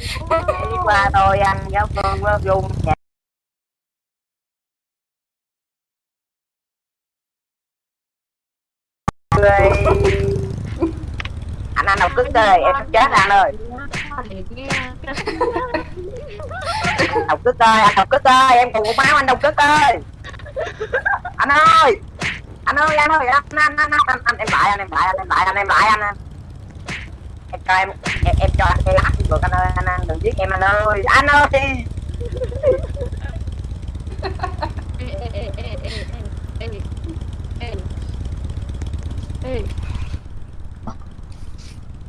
đi qua tôi anh giáo phương với dung nhà. Người anh anh học cứng đời em chết anh ơi. Học cứng ơi anh học cứng ơi em còn một máu anh học cứng ơi anh ơi anh ơi anh ơi anh anh anh anh, anh, em lại anh em lại anh em lại anh em lại anh em. lại anh anh em cho em em, em cho anh cái lát được anh ơi anh, anh đừng giết em anh ơi. Anh ơi đi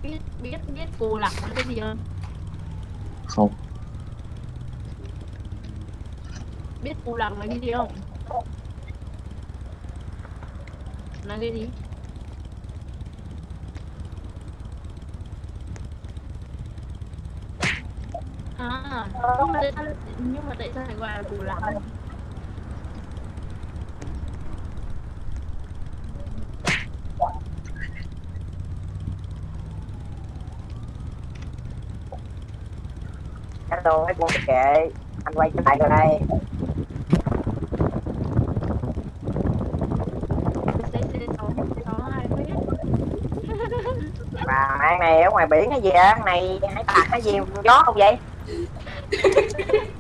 biết biết biết phù lặng cái gì không? Không. Biết phù lặng là cái gì không? Là cái gì? À nhưng mà tại sao nhưng mà tại sao lại gọi là phù lặng anh đồ buông cái kệ anh quay trở lại rồi đây. Mà ăn này ở ngoài biển cái gì á? Này hải tặc cái gì gió không vậy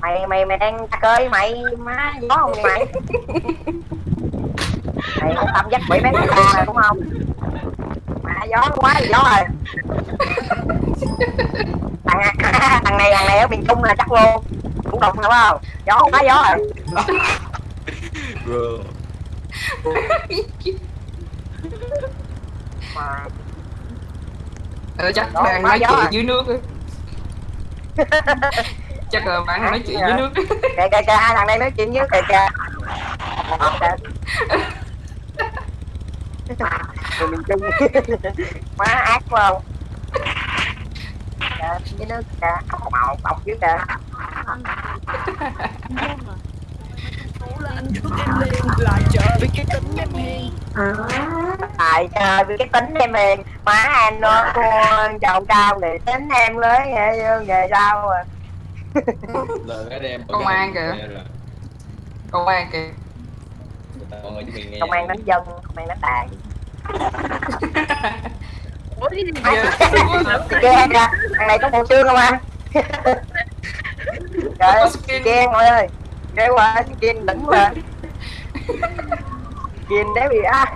mày mày mày đang ơi mày má gió không mày? Mày không tâm dắt bị mấy con này đúng không? Mà gió quá thì gió rồi. Thằng, thằng này thằng này ở miền trung là chắc luôn cũng đụng đúng không? Gió quá gió rồi. Bro. Mà ờ, chắc đang nói gió chuyện dưới nước á. chắc là bạn nói chuyện dưới nước. Kìa kìa kìa hai thằng này nói chuyện với kìa kìa. Người miền trung má ác quá không? Kìa, với nước kìa. Màu bọc dưới kìa nhưng mà Cố lên lại chờ với cái tính em hiền tại trời vì cái tính em hiền má anh nó con chồng cao để tính em lớn nghề nghề sao à. Là cái đem Công an kìa. công an kìa. Nghe. Công an đánh dân công an đánh đàn. Ủa gì Giờ- kìa thằng này có bộ xương không anh? Trời skin. kìa mọi ơi cái quá skin đứng lên. Skin đéo gì á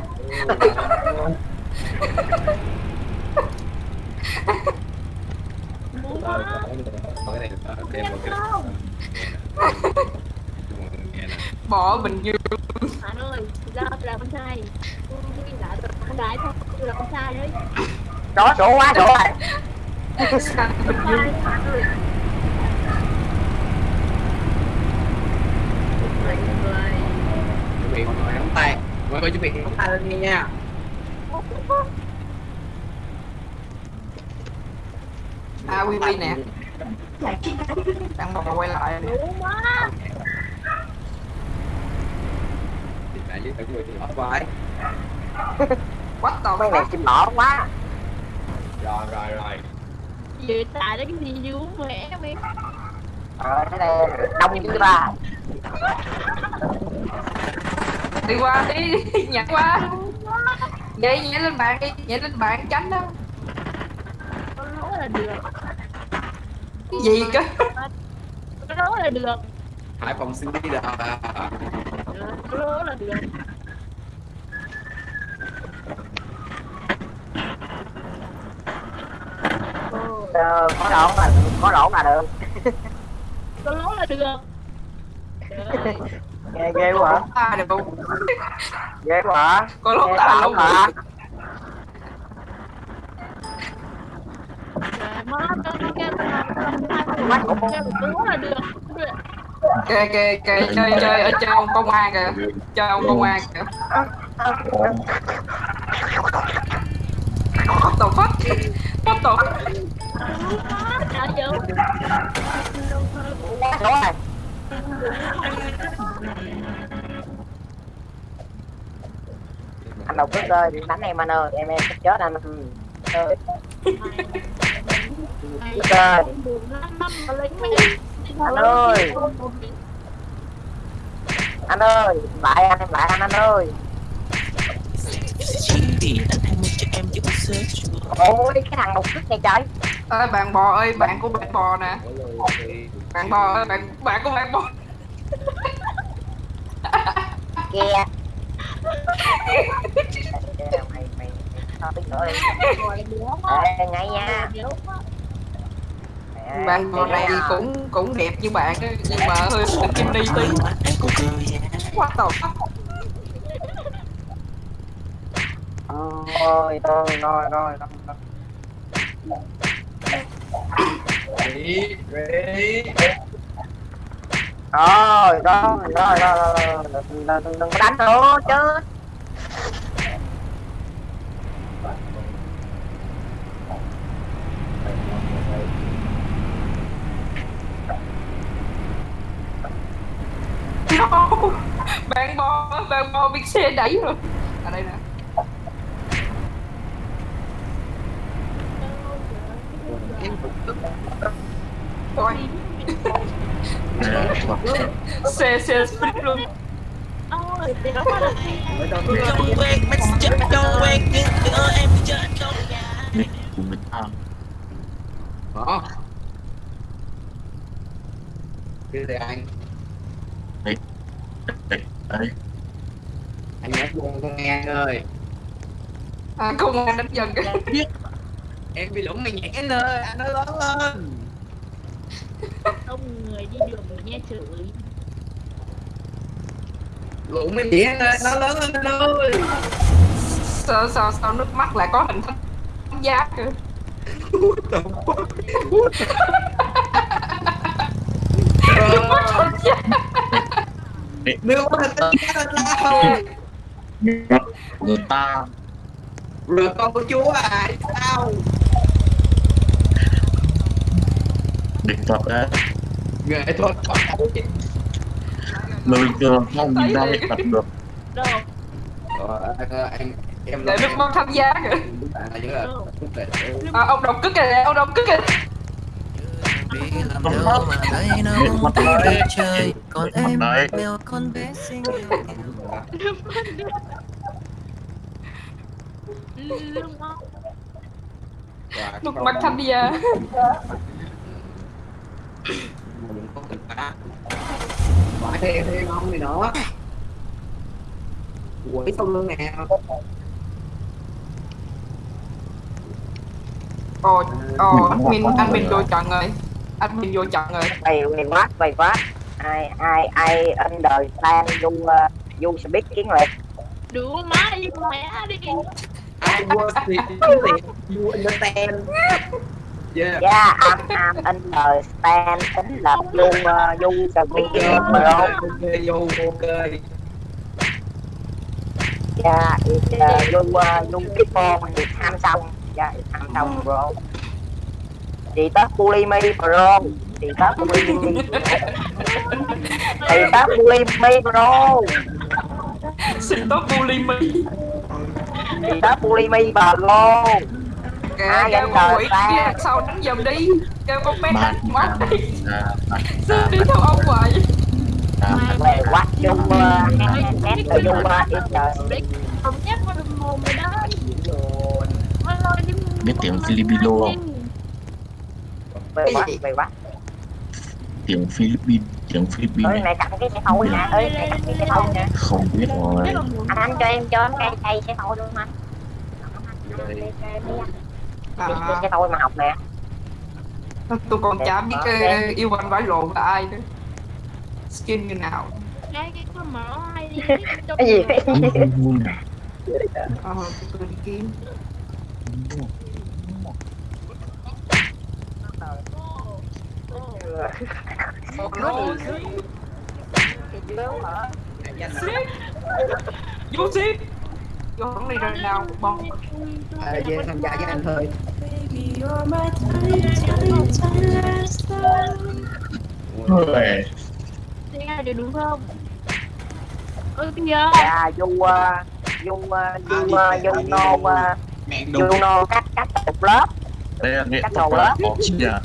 bỏ bình dương bạn ơi do là con trai. Con gái thôi là con trai đấy. Đó đổ quá đổ rồi bình dương chuẩn bị mọi người nắm tay. Mọi người chuẩn bị nắm tay lên nghe nha. À quy quy nè đang bò quay lại nè. Quá với người thì the mấy này chim lỏ quá. Rồi rồi rồi. Vậy tại đó cái gì dữ mẹ mày? Ờ cái này đông dữ ba đi qua đi nhặt qua. Vậy nhảy lên bàn đi nhảy lên bàn tránh đó Có lỗ là được. Cái gì cơ? Có lỗ là được. Hải phòng xin đi là Có lỗ là được. Ồ, ờ, có đổ là có đổ là được. Có lỗ là được nghe ghê quá. Được không? Ghê quá. Có lúc ta không? mà kê kê kê chơi chơi ở chơi ông công an kìa. Chơi ông công an kìa. Bắt đầu phát bắt đầu Đúng rồi. Anh đầu cứ ơi đánh em anh ơi em em sắp chết anh. Ừ. Ơi. Đức ơi. Anh ơi. anh ơi lại anh em lại anh anh ơi. Ôi cái thằng đục cứt này trời. Ơi bạn bò ơi bạn của bạn bò nè. Bạn bò ơi bạn bạn của bạn bò. Kìa mày mày nữa ngay nha bạn bò này cũng cũng đẹp như bạn nhưng mà hơi kim đi tí quá tàu ôi thôi thôi rồi rồi Ready, ready rồi rồi rồi rồi đừng đừng có đánh nữa chứ. No. bạn bò bạn bò bị xe đẩy rồi. Ở đây nè. Thôi, xe xe split luôn chết nhưng đứa em chết không Của mình Đó. Cái này anh, Đấy anh nói buồn con nghe ơi. à, không ai đánh dần cái Em bị lủng mày nhảy anh ơi, anh nói lớn lên. Ông người đi đường nghe chửi nhảy anh ơi, nói lớn lên anh ơi. sao sao sao nước mắt lại có hình thánh giá kìa nước mắt thánh giá là sao? Người ta Rồi con của chúa à, sao? Địch thuật á Nghệ thuật. Mà bình thường không nhìn ra địch thuật được đâu Ờ, anh, anh, em để nước mắt thánh giá kìa À, à, ông đọc cức kìa ông đọc cức kìa đâu mà thấy nó không biết chơi Còn em mèo con bé xinh nước mắt nước mắt thánh Mình có cần phá Quả thêm thêm không thì nữa Quỷ sau lưng nè ồ ồ admin admin vô trận rồi admin vô trận rồi mày mày mát, mày quá ai ai ai under plan du uh, du speak kiến liệt Đứa má đi mẹ đi I was the You understand Yeah. Yeah I'm I'm understand tính là du uh, du speak bro Ok, vô ok yeah it's uh, du uh, du people thì tham xong yeah it's tham xong bro. Chị tớ bully me bro. Chị tớ bully me chị tớ bully me bro. Xin tốt bully me chị tớ bully me bro kìa Ai kêu con quỷ kia sau đánh giùm đi? Kêu con bé đánh mất đi. ta đi theo ông Ta về quá du hát du it's không nhắc con đừng mồm mày đó. Ôi, ôi, đi Biết tiếng Filipino không? về về Tiếng Philippines Tiếng ơi Philippines này cầm cái thôi nè ơi này cầm cái thôi nè Không biết rồi. anh anh cho em cho em cây cây thôi luôn anh à, cái xe thôi mà học nè. Tôi còn chả biết ờ, yêu anh vải lộn là ai nữa. Skin như nào? Cái cái con mở ai đi? Cái gì? ờ tôi đi kiếm. Vô ship vô hẳn đi rồi nào bông. À, về tham gia với anh thôi. Ôi, Thế ai được đúng không? Ơ kìa. Dạ du uh, du uh, uh, no uh, Mẹ du no cắt cắt một lớp. Đây là nghệ Cắt thuật đầu lớp. là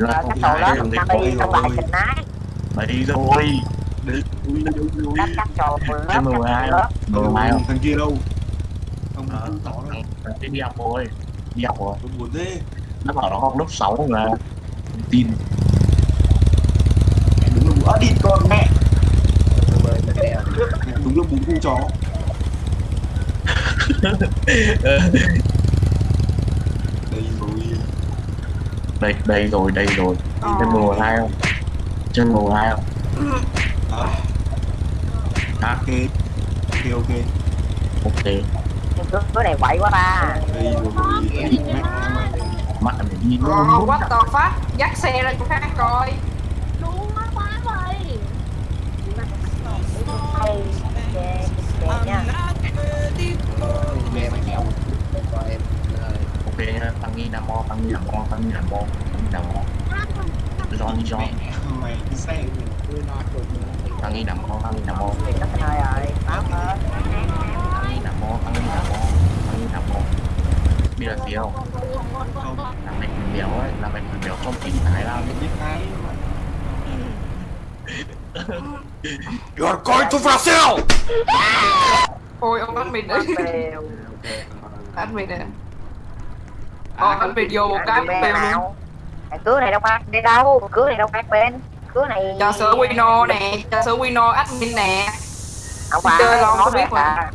Ờ, có cắt đầu lớp. Thằng đi trong bài kịch nái Đấy rồi Đấy ui đâu rồi cắt cắt đầu lớp 12 đầu lớp Mười hai không? thằng kia đâu? Ông Ờ, không tỏ đâu kia đi học rồi. Đi học rồi. Tôi buồn thế. Nó bảo nó học lớp 6 mà Tin. Đúng là bố đi con mẹ. Đúng là bố cu chó. Đây rồi. Đây, đây rồi, đây rồi. Trên 12 không? Trên 12 không? À, À, ok ok ok ok cái cái này quậy quá ba đây rồi mày đi Ờ, luôn what the fuck Dắt xe ra chỗ khác coi đúng quá quá vậy hay đẹp đẹp nha mày kéo Ok nha, tăng nghi nam mô, tăng nghi nam mô, tăng nghi nam mô Tăng nghi nam mô John đi John mày đi xe Tăng nghi nam mô, tăng nghi nam mô. Cái nơi rồi. Báo hết Tăng nghi nam mô, tăng nghi nam mô Tăng nghi nam mô. Biết là gì không? Là mày thằng béo ấy, là mày thằng béo trong phim Thái Lan ấy biết ai You're going to Brazil! Ôi ông admin đấy. Đều Admin này nè Ờ, admin vô một cái bên bèo luôn. cưới này đâu phải đi đâu? Cưới này đâu phải bên cưới này Trà sữa Wino nè Trà sữa Wino admin nè. Không phải Chơi nó có biết mà.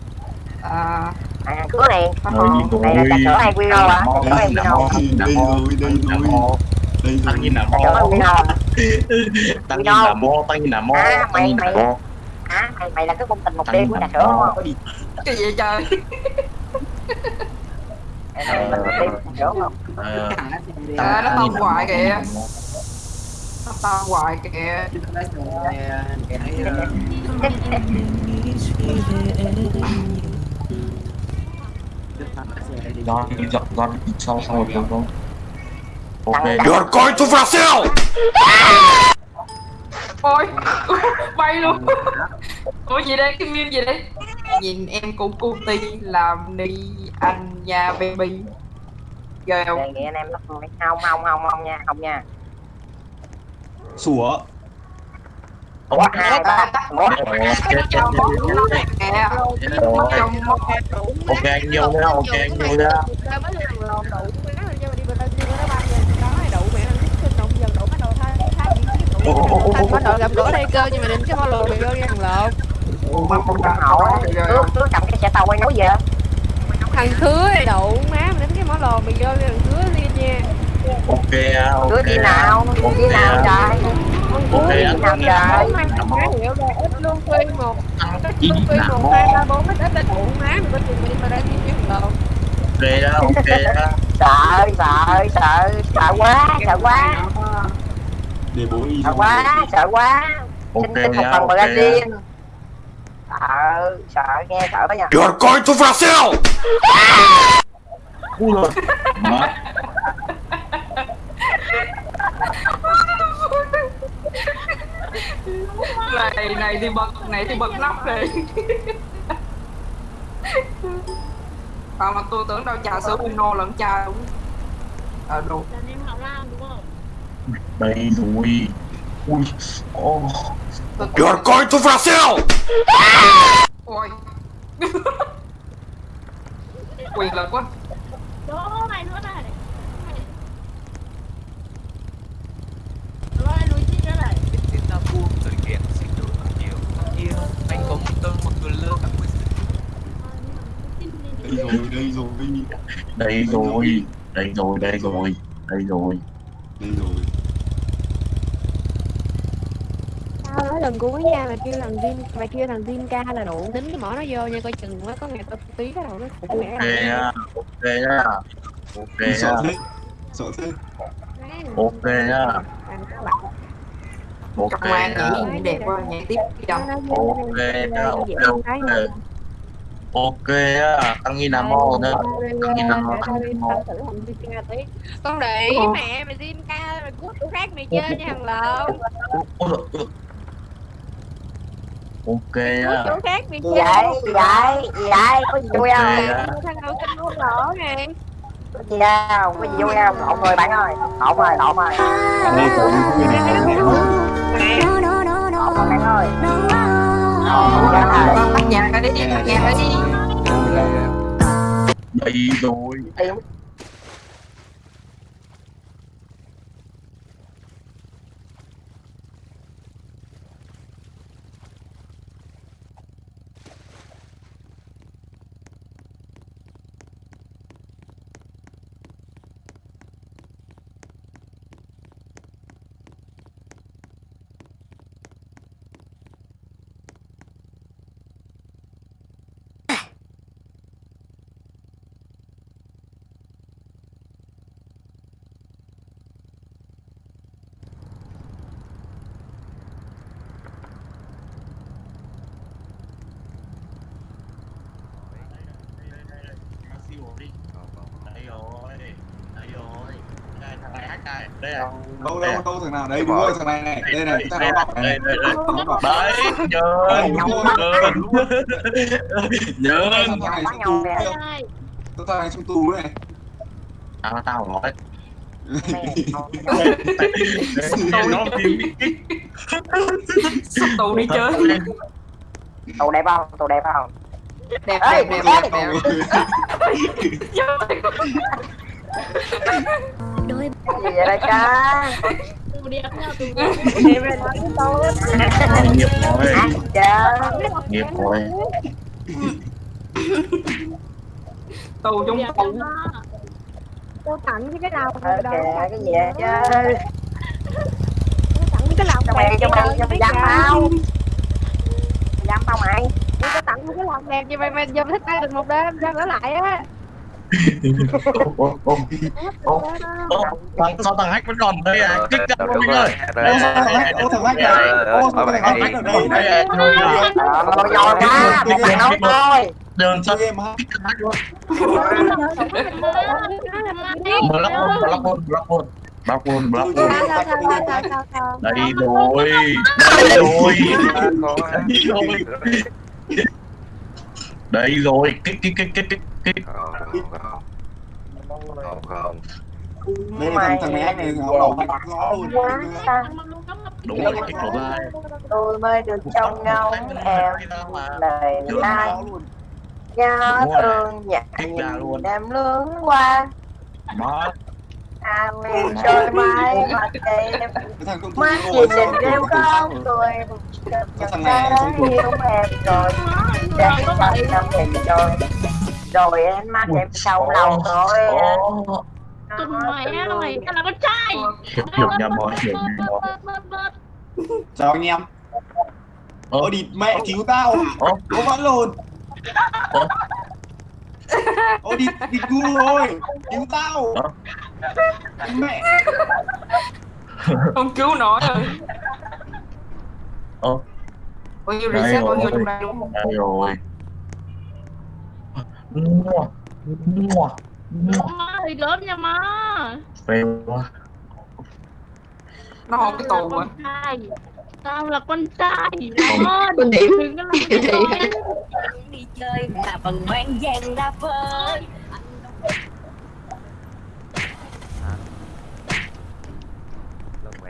À. À, cưới này Rồi đi này là trà sữa hay Wino à trà sữa Wino? đây rồi đây rồi đây Tăng rồi hay mô. Wino? Tăng nghi nam mô, tăng nghi nam mô À, mày- à mày, mày là cái công tình một đêm của trà sữa đúng không? Cái gì trời? Là trà sữa không? Ờ, À, nó nam hoài kìa. Nó tao hoài kìa John đi dọn John đi sau sau rồi không Ok You're going to Brazil! Ôi Bay luôn. Ủa gì đây? Cái meme gì đây? Nhìn em cũng cu ti làm đi anh nhà baby. Ghê không? Đề nghị anh em nó không không không không không nha không nha sủa. Một hai ba một Trong Ok anh yêu nhá, ok anh yêu nhá bắt đầu gặp gỡ đây cơ nhưng mà đừng cái follow bị vô thằng lộn không cần hậu á cứ cầm cái xe tàu quay nối về. Thằng khứa đậu má mà đến cái mỏ lò bị vô thằng khứa đi nha Ok ok cứ đi nào? Ok đi nào trời? Ok đi nghi nam trời? hiểu ra ít luôn quy một. Tăng nghi quy một hai ba bốn ít ít ít đậu má mà bên trường mình mà đang đi thằng lộn Ok á, ok á sợ sợ sợ sợ quá sợ quá. Đi sợ quá sợ quá. Ok xin xin một phần ra riêng sợ sợ nghe sợ đó nha. You're going to Brazil! Ui rồi. Má này này thì bật này thì bật nắp đi à, mà tôi tưởng đâu trà sữa Uno lẫn trà đúng. Ờ đúng là em học làm đúng không? Đây rồi Ui tôi You're going to Brazil! ôi. Quyền lực quá. Đó này nữa này rồi lùi chi nữa này Chúng ta buông sự kiện xin lỗi nhiều nhiều Anh có một tơ một người lơ các quý đây rồi đây rồi Đây rồi Đây rồi, đây rồi Đây rồi. Đây rồi. Tao nói lần cuối nha mày kêu thằng Jin mày kêu thằng Jin ca là đủ tính cái mỏ nó vô nha coi chừng quá có ngày tao tí cái đầu nó phụ mẹ Ok nhá Ok nhá Ok nhá sợ thế sợ thế. Ok nhá Ok Công an nhá nhảy đẹp quá nhảy tiếp đi đâu Ok nhá Ok. ok Ok nhá Tăng nghi nam mô nhá Tăng nghi nam mô Tăng nghi nam mô. con để ý mẹ mày Jin ca mày cút tụi khác mày chơi nha thằng lộn. Ok cút nhá chỗ khác mày gì chơi. vậy? Gì vậy? Gì vậy? Có gì vui không? thằng nào kinh luôn lỗ nè có gì đâu có gì vui không lộn rồi bạn ơi. Lộn rồi lộn rồi cũng không biết này không biết lộn rồi bạn ơi bắt nhà cái đi bắt nhà cái đi. Đây rồi Tiêu. siêu đi đây rồi đây rồi đây thằng này hát đây đây à đâu thằng nào đây đúng rồi. thằng này này. Đây này đây này. Đây đây bọc đấy nhớ Đây, nhớ nhớ. Thằng này trong tù Ai? thằng này trong tù này tao tao nói mẹ nó bị sắp tù đi chơi. Tù đẹp không? Tù đẹp không? Đẹp đẹp đẹp đẹp. đẹp gì vậy đẹp nói với tôi. Nghiệp rồi. Nghiệp rồi. Tù trong đẹp tù. Cô tặng cái cái nào ok cái gì vậy chứ Cô tặng cái lòng cho mày cho mày cho mày dám tao dám tao mày. Cô tặng cái lòng đẹp như vậy mà giờ thích ai được một đêm sao ở lại á thằng sao thằng hack vẫn còn đây à? Kích ra luôn mình ơi. Ô thằng này. ô thằng này ô thằng này ở đây đây à ờ rồi ra mày phải nói thôi đường sao em ha kích hack luôn. Block luôn block luôn block luôn block luôn. block Sao sao sao sao sao sao đây rồi đây rồi đây rồi kích kích kích kích kích kích không không đây là thằng thằng này này nó đầu bạch rõ luôn đúng rồi kích của ba. Tôi mới được trông ngóng em lời ai? nó nhớ thương nhìn em lướt qua. Má à mình trôi mãi mặt công mắt nhìn nhìn em không tôi chẳng đã yêu em. Rồi để trong năm hình rồi rồi em mắt em sâu lòng rồi Tụi mày á, mày tao là con trai. Hiểu rồi rồi bớt. chào anh em. Ô địt mẹ cứu tao. Ô vẫn luôn. Ủa? ô địt địt ngu rồi cứu tao. Ủa? Mẹ không cứu nổi rồi. Ồ, bao nhiêu reset bao nhiêu rồi. trong đây luôn đây rồi. Mua. Mua. Mua. Thì lớn nha má. Phê quá. Nó không cái tù con trai. Tao là con trai. Đó, Con điểm. Đừng có làm cái gì đi. chơi mà bằng mang vàng ra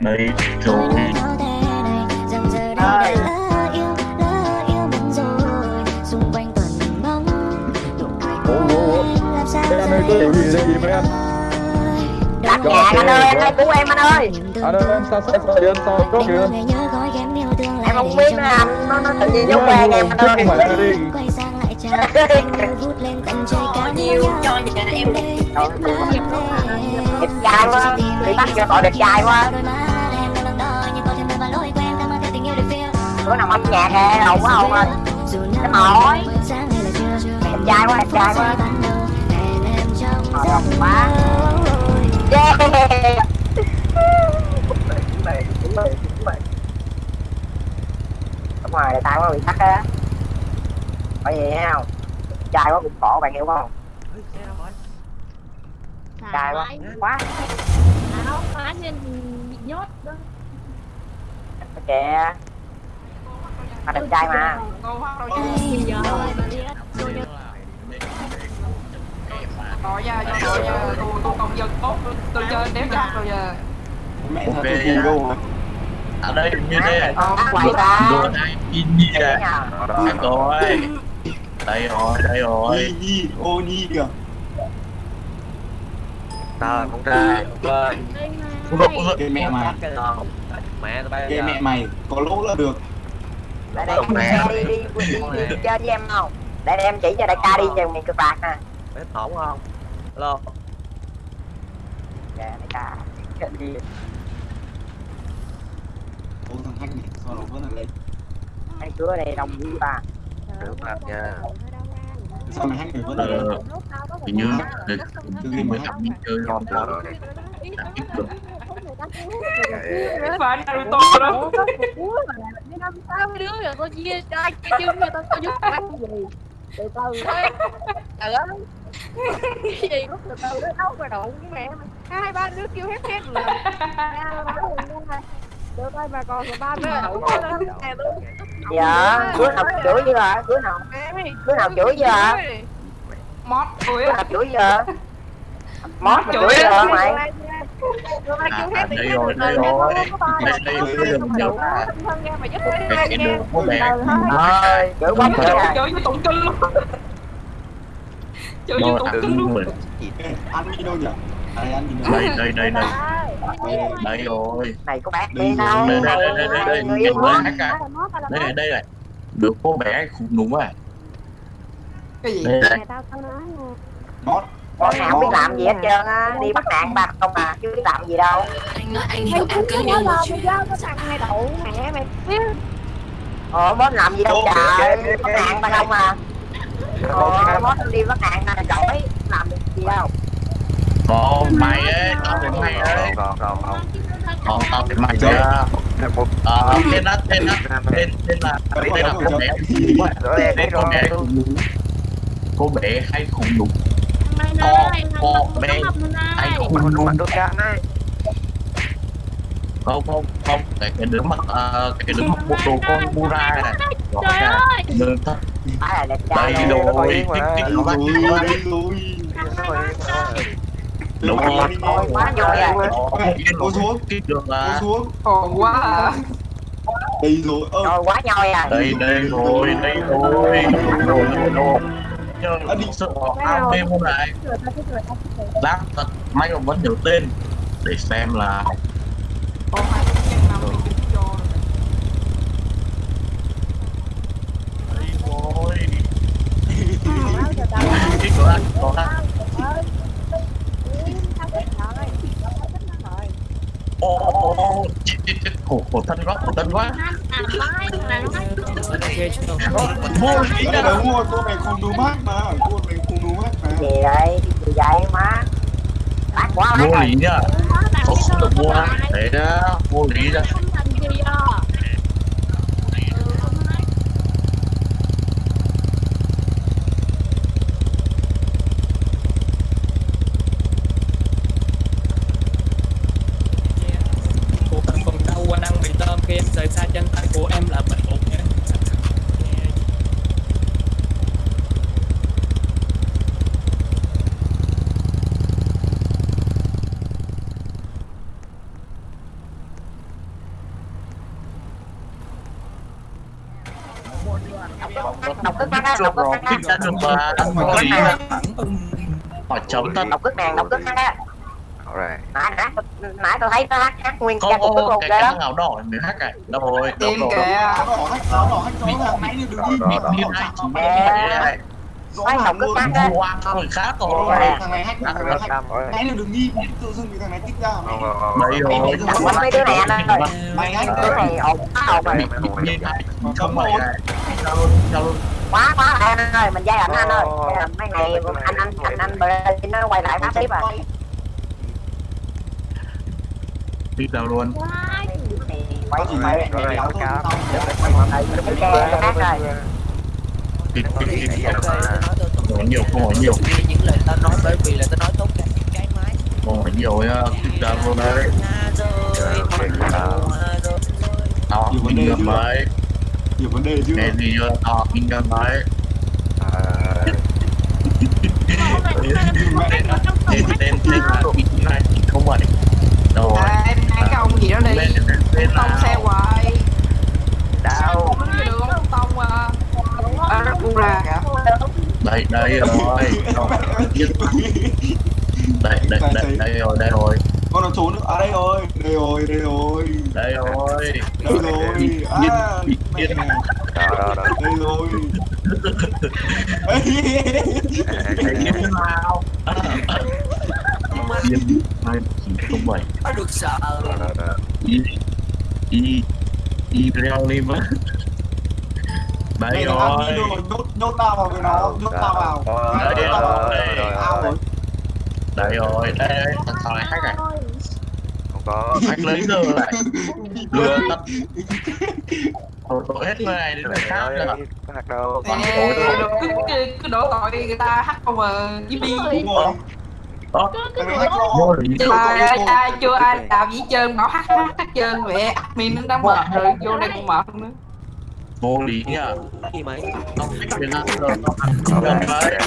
phơi đây? Rồi Ơi. đặt nhà anh ơi anh ơi cứu em anh ơi. Anh ơi em sao sao sao em sao có kìa em không biết nữa anh nó nó tự nhiên nó quen em anh ơi. Chứ không phải là đi. Có nhiều cho nhà em đẹp trai quá bị bắt cho tội đẹp trai quá bữa nào âm nhạc kìa hầu quá hầu ơi cái mỏi đẹp trai quá đẹp trai quá. Hồi hộp quá. Yeah Chuẩn bị, chuẩn bị, chuẩn bị. đúng rồi tao quá bị bắt á. Bởi vì thấy không? Trai quá cũng khổ bạn hiểu không? Trai quá. Quá. Áo phá nên bị nhốt đó. Kìa mà đẹp trai mà. Đi tôi nha, nội nha, tôi tôi công dân tốt, tôi chơi đéo giặc rồi giờ. mẹ thật tôi nha. phù đâu mà ở đây như thế Con quậy ta. gì à Thằng tôi đây rồi đây rồi. Nhi nhi ô nhi kìa. Rồi con trai kệ mẹ mày. Cái bay mẹ mày có lỗ là được Để đây đi đi đi, đi, đi, đi chơi với em không? Để em chỉ cho đại ca đi chừng miền cực bạc nè. Biết ổn không? Alo Dạ đại ca. Đi. ô thằng hack này sao nó vẫn là lên Hai đứa này đồng ý ba. Được mặt nha sao mày hack này vẫn là lên ờ, hình như người mới học đi chơi ngon rồi làm ít được Phải anh Naruto đó. Sao mấy đứa rồi tôi chia cho ai chia chứ người ta có giúp ăn gì? Từ từ thôi trời ơi. Cái gì lúc từ từ nó đâu mà đụng cái mẹ mày? Hai ba đứa kêu hét hét rồi được thôi mà còn rồi ba đứa đụng Dạ, đứa nào chửi chưa hả? Đứa nào? Đứa nào chửi chưa hả? Mót Đứa nào chửi chưa? Mót mà chửi chưa hả mày? À, đây rồi đây rồi. đây đây cái đường nhiều à cái đường có vẻ Ơi, chửi quá à. Chơi với tụng kinh luôn. Chơi với rồi tụng kinh luôn. ăn đi đâu nhỉ đây đi đây đây đây đây. Rồi. Này có bác Đi đi đâu? đây đây đây đây đây đây đây đây đây được cô bé khủng đúng à. Cái gì? đây tao tao nói nè Con nào không biết làm gì hết trơn á, đi bắt nạn bạc không à, chứ biết làm gì đâu. mày cứ nói lo mày giao cái thằng này đậu mẹ mày. Biết Ồ, mốt làm gì đâu trời, bắt nạn ba không à. Ồ, mốt đi bắt nạn là giỏi, làm được gì đâu. còn mày ấy tao phải mày ấy Còn còn còn còn tao phải mày ra ờ tên đó tên đó tên tên là tên là cô bé. Khủng đúng à tên cô bé khủng đúng cô bé hay khủng đúng mày Con- ơi con bé hay khủng đúng Mình được căng ấy không không không cái cái đứa mặc ờ, cái đứa mặc bộ đồ con Mura này. trời ơi. Đơn thật. Đây rồi cái cái rồi. nó đây rồi. Đúng rồi. Quá à. Cô xuống. cô xuống. Còn quá à. đây rồi. Ơ. Rồi, quá nhồi à. đây đây rồi đây rồi rồi rồi rồi đi. sợ ao mê môn này lát thật may mà vẫn nhớ tên để xem là ô chết chết chết khổ khổ thân quá khổ thân quá à mai là nó vô lý Đây là mua cô này không đủ mát mà cô này không đủ mát mà Gì đây, gì vậy má. Bác quá bác vô rồi. lý nhá không được mua đấy đó mua lý đó không thành gì à Cô cần còn đâu qua năng mì tôm khi em rời xa chân tay của em là bệnh ổn nhé Bác á. thích đã được mà lý đó hỏi chấm thật Đọc cức nàng, đọc cức bác á. Alright Nãy, nãy, nãy tôi thấy nó hát, hát nguyên không ca của ghê cái lắm. thằng áo đỏ mới hát này đâu rồi đâu rồi kìa. Áo đỏ hack áo đỏ ràng nãy đừng đi Đó, đó, đi đó. rõ Phải ràng đọc cức luôn bác á. hoa người khác Rồi, rồi thằng này hack thằng này rồi nãy là đừng nghi tự dưng thằng này tích ra Không không không đấy rồi quánh mấy đứa này anh ơi. mày hack Đứa này quá ồn rồi. không này sao luôn sao luôn Quá quá anh ơi, mình dây ảnh anh ơi. Ảnh mấy này anh anh anh anh Berlin nó quay lại phát tiếp à. đi. Đâu luôn. Quay xe khác rồi. đi đi đi hỏi nhiều không hỏi nhiều. Những lời tao nói bởi vì là tao nói tốt cả những cái máy. Không hỏi nhiều nha đi đâu luôn đấy tao kinh nghiệm đấy nhiều vấn đề chứ. Nghe gì chưa tao kinh nghiệm đấy tên tên tên là này không bảy rồi. Em ăn cái ông gì đó đi. Lên Tông xe hoài. Đâu đường không tông à À, nó buông ra kìa. Đây đây rồi. Đây đây đây đây rồi đây rồi. Con nó trốn à đây rồi. Đây rồi đây rồi. Đây rồi. Đây rồi. À. đó đó đó đây rồi Cái Yên hai không bảy Nó được sợ đó đó đó y y y leo lên đây là rồi rồi nhốt nhốt tao vào. với nó nhốt tao vào Đấy, vào đấy, rồi, rồi. Đây rồi. Đây thằng này hack này. Không có. Hack lấy giờ lại lừa tắt. Hết người này đến người khác nữa. hạt đâu cứ, cứ, cứ đổ tội người ta hack không mà đúng Cái vô. Lý Ai, ai, ai, chưa ai làm gì trơn bảo hack hack hack trơn vậy admin nó đã mệt rồi vô đây còn mệt nữa. Vô lý nhá gì mày? Không rồi đấy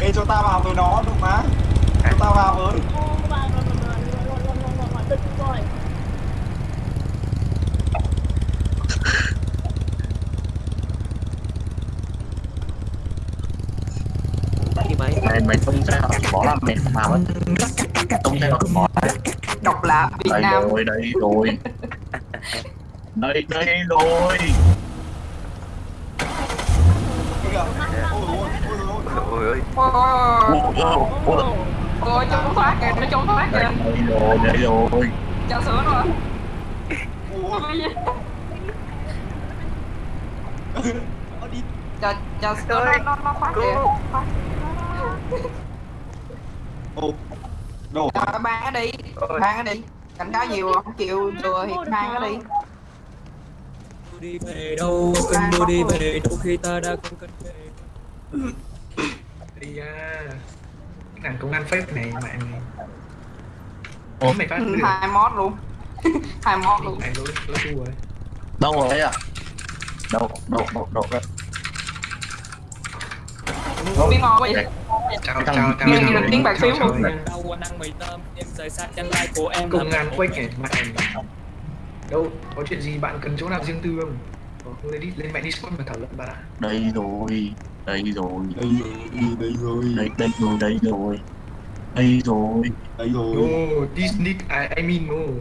Ê cho tao vào với nó được má? Cho tao vào với gì mày mày mày không theo bỏ làm mệt mà. Mất không theo bỏ độc lập Việt đây Nam. rồi đây rồi. Đây đây rồi. Ôi ôi ôi ôi ôi ôi ôi Ôi, ủa, ủa, ôi chống thoát kìa nó chống thoát kìa. Đây rồi. Đây rồi cho sữa rồi. Ôi ôi đi cho cho sữa nó nó thoát kìa. Ô Rồi ban nó đi ban nó đi. Cảnh cáo nhiều không chịu chừa thì ban nó đi. Đi về đâu cơn mưa đi về đâu khi ta đã không cần về. Đi à, thằng công an phép này mẹ này Ủa? mày phát Ừ, được hai mod luôn. Hai mod luôn. Mày lỗi lỗi thua rồi. Đâu rồi đấy à? Đâu đâu đâu đâu đấy biết ngon vậy chào chào chào nghe chào được tiếng bạc xíu chào, luôn. chào. đau anh ăn mì tôm em rời xa chân lai của em này này đâu có chuyện gì bạn cần chỗ nào riêng tư không? Có, lên đi lên mẹ discord mà thảo luận bạn ạ đây rồi đây rồi. Đây rồi đây rồi. Đây đây rồi đây rồi. Đây rồi. Đây rồi. No this need I, I mean no.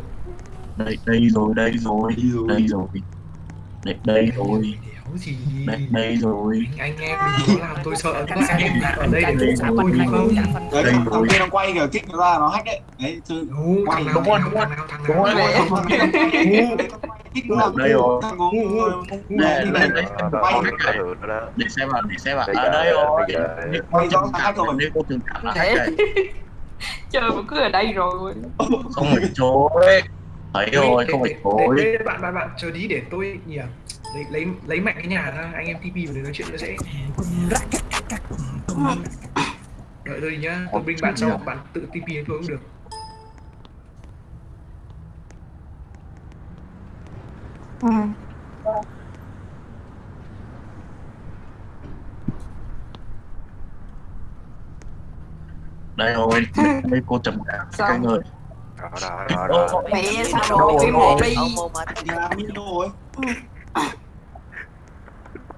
Đây đây rồi đây rồi. Đây rồi. đây rồi. Đây đây rồi đéo gì đây đây rồi. anh anh em đừng có làm tôi sợ các anh em ở đây để tôi đúng không? Đấy Đây thằng rồi. kia nó quay kìa kích nó ra nó hack đấy. Đấy chứ Đúng, nào Đúng rồi, đúng rồi. Đúng rồi. quay ra kích nó ra. Đây rồi. Đây, đi đây, đây quay để xem vào để xem vào Bây à đây rồi giờ. Từng hack rồi. đây cô từng cảm là hack này chơi mà cứ ở đây rồi. Không phải chối. Thấy rồi không phải chối. bạn bạn bạn chờ tí để tôi nhỉ lấy lấy lấy mạnh cái nhà ra anh em TP vào để nói chuyện nó dễ đợi tôi nhá tôi bring bạn sau bạn tự TP đến tôi cũng được. Ừ. đây rồi đây cô trầm cảm Sao? cái người. Đó đó đó đó mẹ sao đồ phim rồi? đi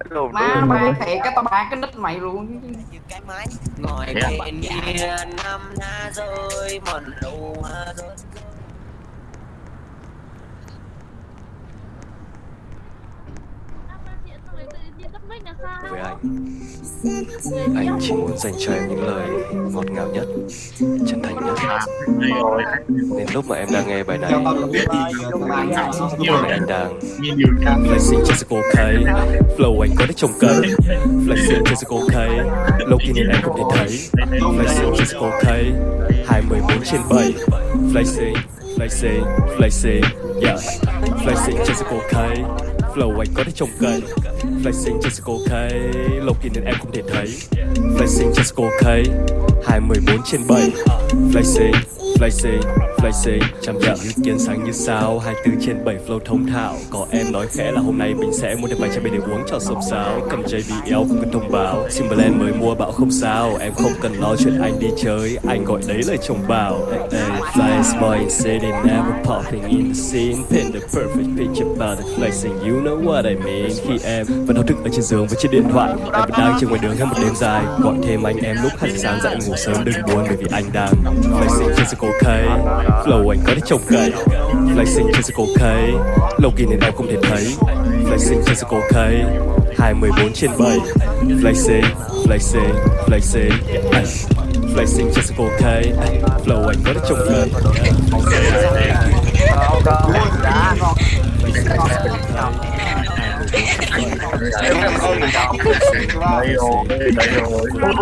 rồi lùm má lùm ba thiệt cái tao ba cái nick mày luôn. Như cái máy. Ngồi bên kia năm na rơi mòn lù rơi. Với anh anh chỉ muốn dành cho em những lời ngọt ngào nhất, chân thành nhất. Nên lúc mà em đang nghe bài này anh đang flexing trên sự flow anh có thể trông cây. Flexing trên sự lâu khi nên em không thể thấy. Flexing trên sự cô thấy 214 trên 7 flexing flexing flexing, yeah. Flexing trên sự flow anh có thể trông cây flexing trên sự cô thấy lâu kỳ nên em không thể thấy. Flexing trên sự cô thấy 214 trên 7 flexing Flexing, flexing, chậm chậm như kiến sáng như sao. 24 trên 7 flow thông thạo. Có em nói khẽ là hôm nay mình sẽ mua được vài chai bia để uống cho sông sáo Cầm JBL không cần thông báo. Timberland mới mua bảo không sao. Em không cần lo chuyện anh đi chơi. Anh gọi đấy là chồng bảo. Hey, hey, Flyest boy in city never popping in the scene. Paint the perfect picture about the flexing You know what I mean. Khi em vẫn đau thức ở trên giường với chiếc điện thoại Em vẫn đang trên ngoài đường hết một đêm dài. Gọi thêm anh em lúc 2 giờ sáng dậy ngủ sớm đừng buồn bởi vì anh đang Flexing trên cô cây Flow anh có thể trông cậy. Flexing trên cô cây Lâu kỳ nên em không thể thấy. Flexing trên cô cây 24 trên 7 Flexing, flexing, flexing. Flexing trên cây Ay, Flow anh có thể trông cậy đây rồi đây rồi đấy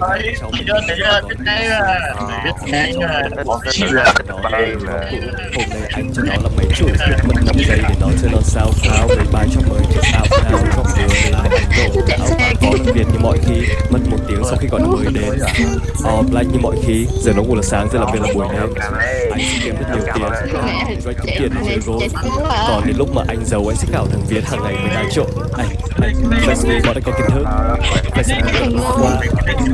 thấy chưa thấy chưa biết ngay à biết ngay à bỏ chi là Hôm nay anh cho nó là mấy chuỗi Mất 5 giây để nó chơi non sao pháo Mấy bài cho mới cho sao pháo Góc đường để lại áo Có đặc biệt như mọi khi Mất một tiếng sau khi gọi nó mới đến All black như mọi khi Giờ nó ngủ là sáng, giờ làm việc là buổi đêm Anh sẽ kiếm rất nhiều tiền Anh kiếm tiền để chơi gôn Còn đến lúc mà anh giàu anh sẽ cạo thằng Việt hàng ngày mới đá trộn Anh, anh, đi bọn anh có kiến thức. Anh có qua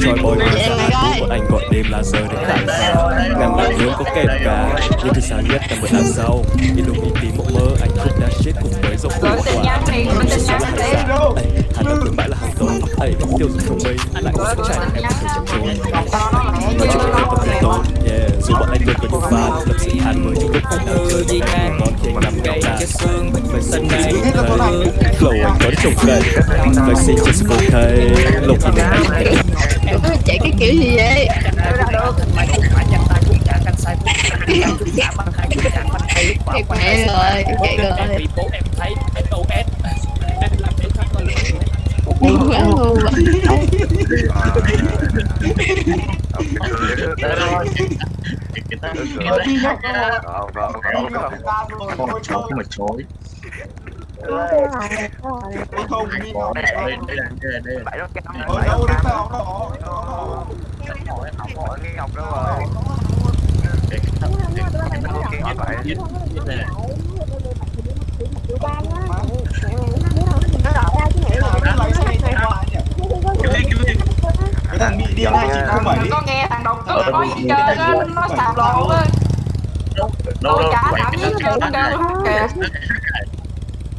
Troy boy mà ra Bọn anh gọi đêm là giờ để khải pháo Ngàn bạn nướng có kèm cá Nhưng thứ sáng nhất là bữa ăn sau. Indomie tí mộng mơ anh cook that shit cùng với tin nhắn đi. Hà Nội thương mại là hàng tồn. Ây, tiêu dùng thông minh Lại có sức chạy. Em không thể chậm trốn. Nói chuyện với tập thể tốt Yeah, dù bọn anh luôn có những fan Lập sự than mới trong lúc anh đang chơi Gì ngang Ngon anh nằm gạo đà Phải sân này. Flow anh có trồng cây Phải xin cho Lâu khi nên anh thấy chạy cái kiểu gì vậy mẹ rồi chạy rồi bố em thấy SOS em làm để thoát con ngu quá ngu quá không mà chối không đi nào đây đây đây đây đây ở đâu đấy tao đó cái thằng bị điên hai chín không bảy Có nghe thằng đồng tư có gì chơi á, nó sạp lộ á. đâu Tôi đâu cái kêu kìa.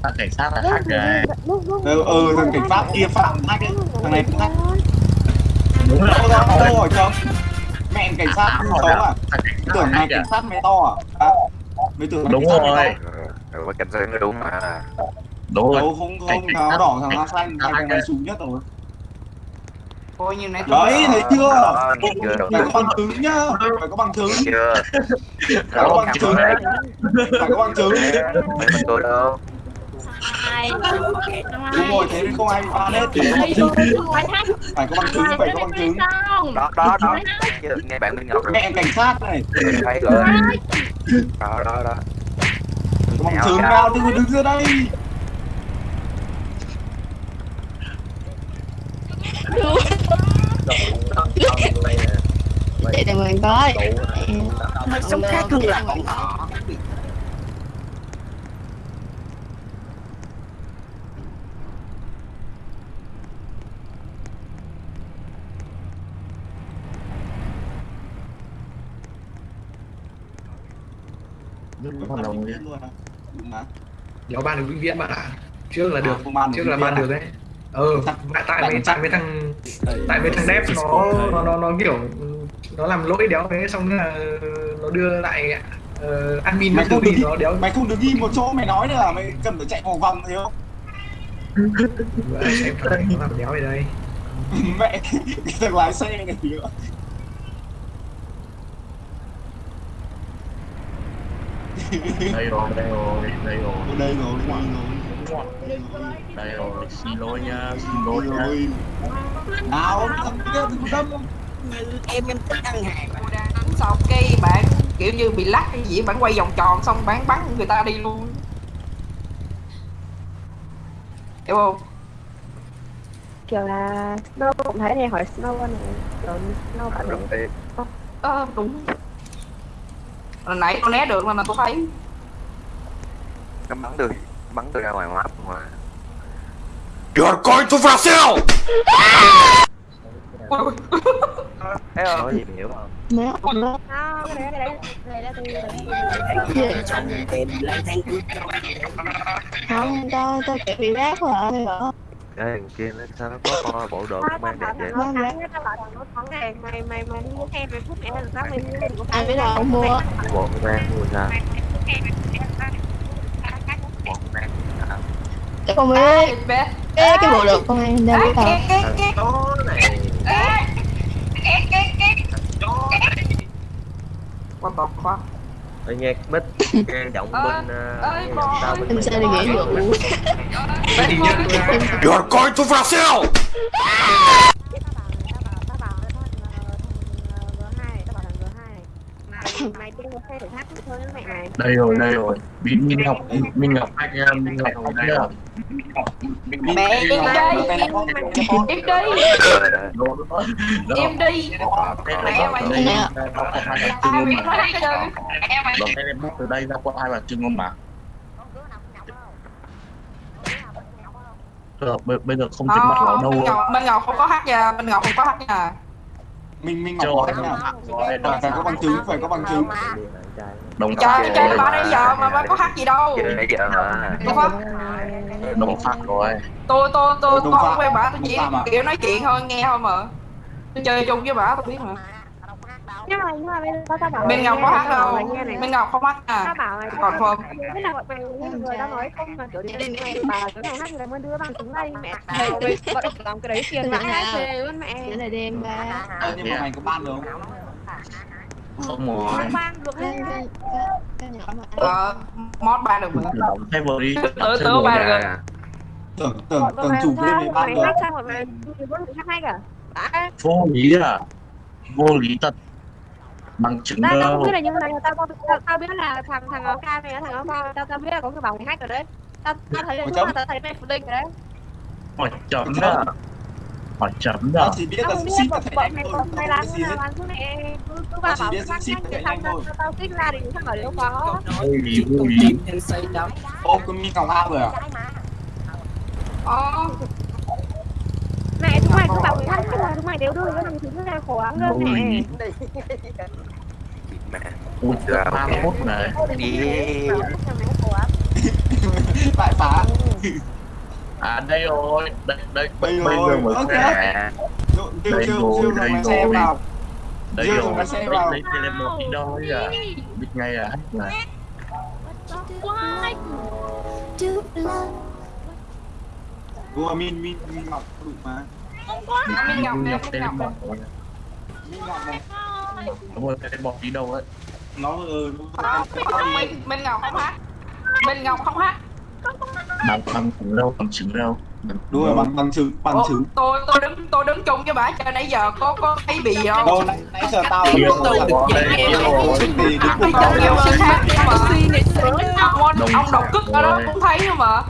Thằng cảnh sát là hack rồi. ừ ừ thằng cảnh sát kia phạm hack ấy. thằng này hack. đúng là đâu đâu rồi chồng mẹ cảnh sát Tám xấu rồi à? tưởng mày hack cảnh sát mày to à? Mày tưởng đúng rồi. Ờ, cảnh sát đúng mà. Đúng rồi. Đâu không không thằng đỏ thằng áo xanh thằng thằng này súng nhất rồi. Ôi như này đấy thấy chưa? Đâu phải có bằng chứng nhá. Phải có bằng chứng. Chưa? Phải có bằng chứng. phải có bằng chứng. Mấy mình tôi đâu đúng rồi thế nên không ai bị ban hết thì phải có bằng chứng phải có bằng chứng đó đó đó. nghe bạn Minh Ngọc mẹ cảnh sát này. Thấy rồi. Đó đó đó. Có bằng chứng nào. đừng có đứng ra đây. Chạy thì mình có Mà sống khác hơn là bọn họ À? Đúng mà. Đéo ban được vĩnh viễn bạn ạ. Trước là được, ban được trước là ban được đấy Ờ, tại tại mấy tại mấy thằng tại mấy thằng đép nó nó nó nó kiểu nó làm lỗi đéo thế xong là nó đưa lại uh, admin mày không được nó đéo mày không được ghi một chỗ mày nói nữa là mày cần phải chạy vòng vòng thấy không? Xem phải nó làm đéo ở đây. Mẹ cái thằng lái xe này nữa đây rồi đây rồi đây rồi. Đây rồi đây rồi đây rồi. Xin lỗi nha xin lỗi nha. rồi nào thằng kia thằng đâm Em em thích ăn hàng đang đánh sau cái bạn kiểu như bị lắc cái gì bạn quay vòng tròn xong bán bắn người ta đi luôn. Hiểu không? Kiểu là Snow cũng thấy này hỏi Snow này rồi Snow bạn ờ đúng Hồi nãy tôi né được nên là tôi thấy. Nó bắn tôi bắn tôi ra ngoài map mà. You're going to Brazil! thấy không? Có gì hiểu không? Cái đấy là tôi Không, tao, tao bị rác rồi? Cái thằng kia nó sao nó có con bộ đồ công an đẹp vậy. Vâng, rác mày mày mày mày mua. Em mày phút em là sao? Mày Ai biết đâu không mua bộ công an mua sao Chắc không? biết Cái, cái bộ đồ công an đâu biết đâu thằng chó này. What the fuck Ôi nhạc bích nghe giọng bên ờ, tao bên Em sao đi nghĩa vụ You're going to Brazil! mày đi mua xe thôi mẹ đây rồi đây rồi. Minh Minh Ngọc Minh Ngọc anh em Minh Ngọc ở đây à Mẹ em đi. Em đi. Em đi. Mẹ mày đi. Ai em bắt từ đây ra qua hai bà trưng ông bà? Bây, bây giờ không trên mặt lão đâu Minh Ngọc, Minh Ngọc không có hát nha Minh Ngọc không có hát nha Minh Minh Ngọc Trời có ơi, cách nào? Phải có bằng chứng, phải có bằng chứng. đồng Trời chơi bà nãy giờ mà bà có hát gì đâu. Chơi nãy giờ hả? Tôi phát đồng phát rồi. Tôi tôi tôi tôi không quen bà tôi chỉ kiểu nói chuyện thôi nghe thôi mà. Tôi chơi chung với bà tôi biết mà nhưng mà nhưng mà bây giờ tao tao bảo Minh Ngọc có hát này. Minh Ngọc không hát tao à bảo mày Còn không? Cái nào mày người tao nói không? Mà kiểu như mày bà cái này hát thì là mới đưa bằng chứng đây mẹ mày làm cái đấy tiền vãi hát về luôn mẹ. Cái này đen ba. Ờ, nhưng mà mày có ban được không? không rồi. không ban được Cái, hết mà Ờ, mod ba được mà. Thêm vào đi. Tớ tớ ba được. Tưởng tưởng tưởng chủ game này ban được. mà vô lý à? Vô lý thật bằng chứng tao tao không đâu biết là như này tao tao tao, tao biết là thằng thằng áo cam này thằng áo cam tao tao biết là có người bảo mày hack rồi đấy. Tao tao thấy là chấm. tao thấy mày phụ linh rồi đấy. Hỏi chấm đó hỏi chấm. Đó Tao chỉ biết tao là ship là bọn thầy đánh thôi. mày làm nào làm cứ mẹ cứ cứ vào Tao chỉ bảo biết hack ship thì đánh xong tao tao kích ra thì thằng bảo đều có. vô lý Ô, có Minh Ngọc A rồi à? Ờ mẹ chúng mày cứ bảo người hack là chúng mày đều đưa cái thằng thứ này khổ lắm luôn mẹ. lý mẹ ui ok. phút này đi Đại phá. à đây rồi đây đây Đây bây rồi, giờ mới ok. Đây rồi, đây lái xe rồi. vào. đây rồi rồi, đây xe vào. đây đây là một đi đâu ấy à biết ngay à hack này Vừa Minh Minh Minh Ngọc đủ mà. Ngọc nhập Minh tên Ngọc bọc rồi Minh Ngọc. Đúng rồi tên bọc đi đâu ấy? Nó ừ, nó Không, Minh, Minh Ngọc không hát. Minh Ngọc không hát. Bằng bằng chứng đâu bằng chứng đâu. Đúng rồi bằng bằng chứng bằng chứng. tôi tôi đứng tôi đứng chung với bà cho nãy giờ. Có có thấy bị gì không? Đâu nãy nãy giờ tao sự khác nhưng mà. Ông, ông độc cức ở đó cũng thấy mà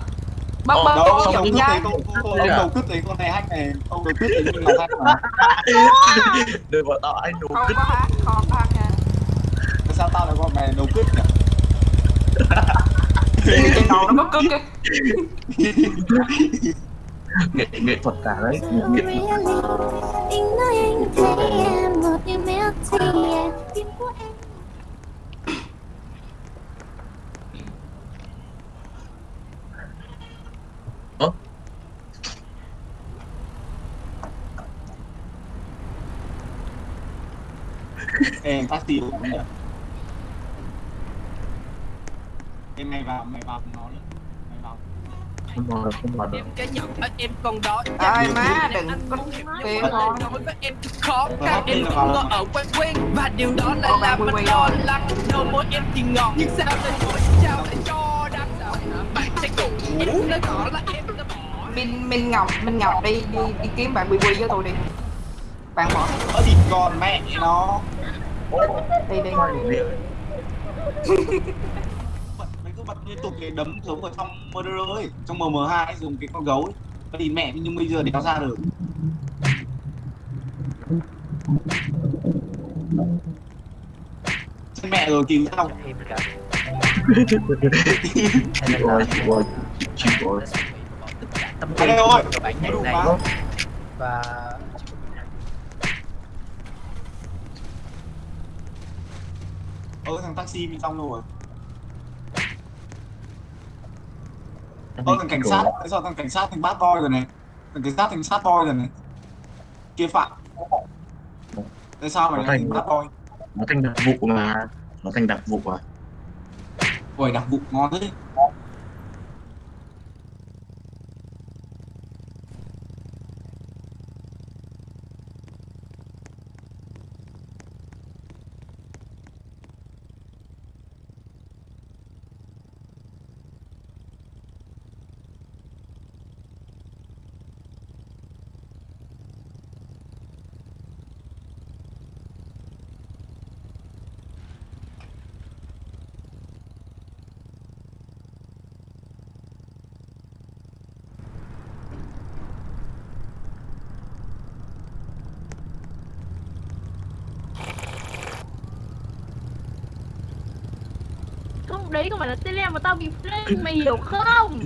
bấm Ờ, bấm Đâu, tôi ông đầu nhá? đấy con con- con- đầu cứt đấy con này hack này, ông đầu đấy Minh Ngọc hack mà. đừng bảo tao anh đủ không cứt có hát không có hát nha sao tao lại gọi mày đầu cứt nhỉ? trên đầu nó có cức kìa. Nghệ nghệ thuật cả đấy. Nghệ thuật Anh nói anh thấy em một như mét thì em tim của em Ơ? Ê, taxi cũng nhỉ? Ê, mày vào, mày vào nó nữa. Mày vào. không vào được không vào được. Cái nhận ở em còn đó ai má đừng có tiền nói với em khó khăn. Em ngờ là- ở quen quen. Và điều đó lại Có làm mình lo lắng đâu mỗi em thì ngọt. Nhưng sao lại mỗi sao lại cho đắng bạn sẽ cùng em nói rõ là em đã bỏ. Minh Minh Ngọc Minh Ngọc đi đi đi kiếm bạn Quy Quy với tôi đi. Bạn bỏ. Ơ thì còn mẹ nó. Đi đi Mày cứ bật liên tục cái đấm giống ở trong Murderer ấy, trong MM2 ấy, dùng cái con gấu ấy. Thì mẹ nhưng bây giờ đéo ra được. chân mẹ rồi kìm sao anh ơi ơi bạn nhảy này và ơ thằng taxi bên trong đâu rồi ơ thằng cảnh sát tại sao? Thằng cảnh sát thành bad boy rồi này. Thằng cảnh sát thành sát boy rồi này. Kia phạm. Tại sao mày thành bad boy? nó thành đặc vụ mà. Nó thành đặc vụ à? Ôi đặc vụ ngon thế không đấy không phải là tele mà tao bị flame mày hiểu không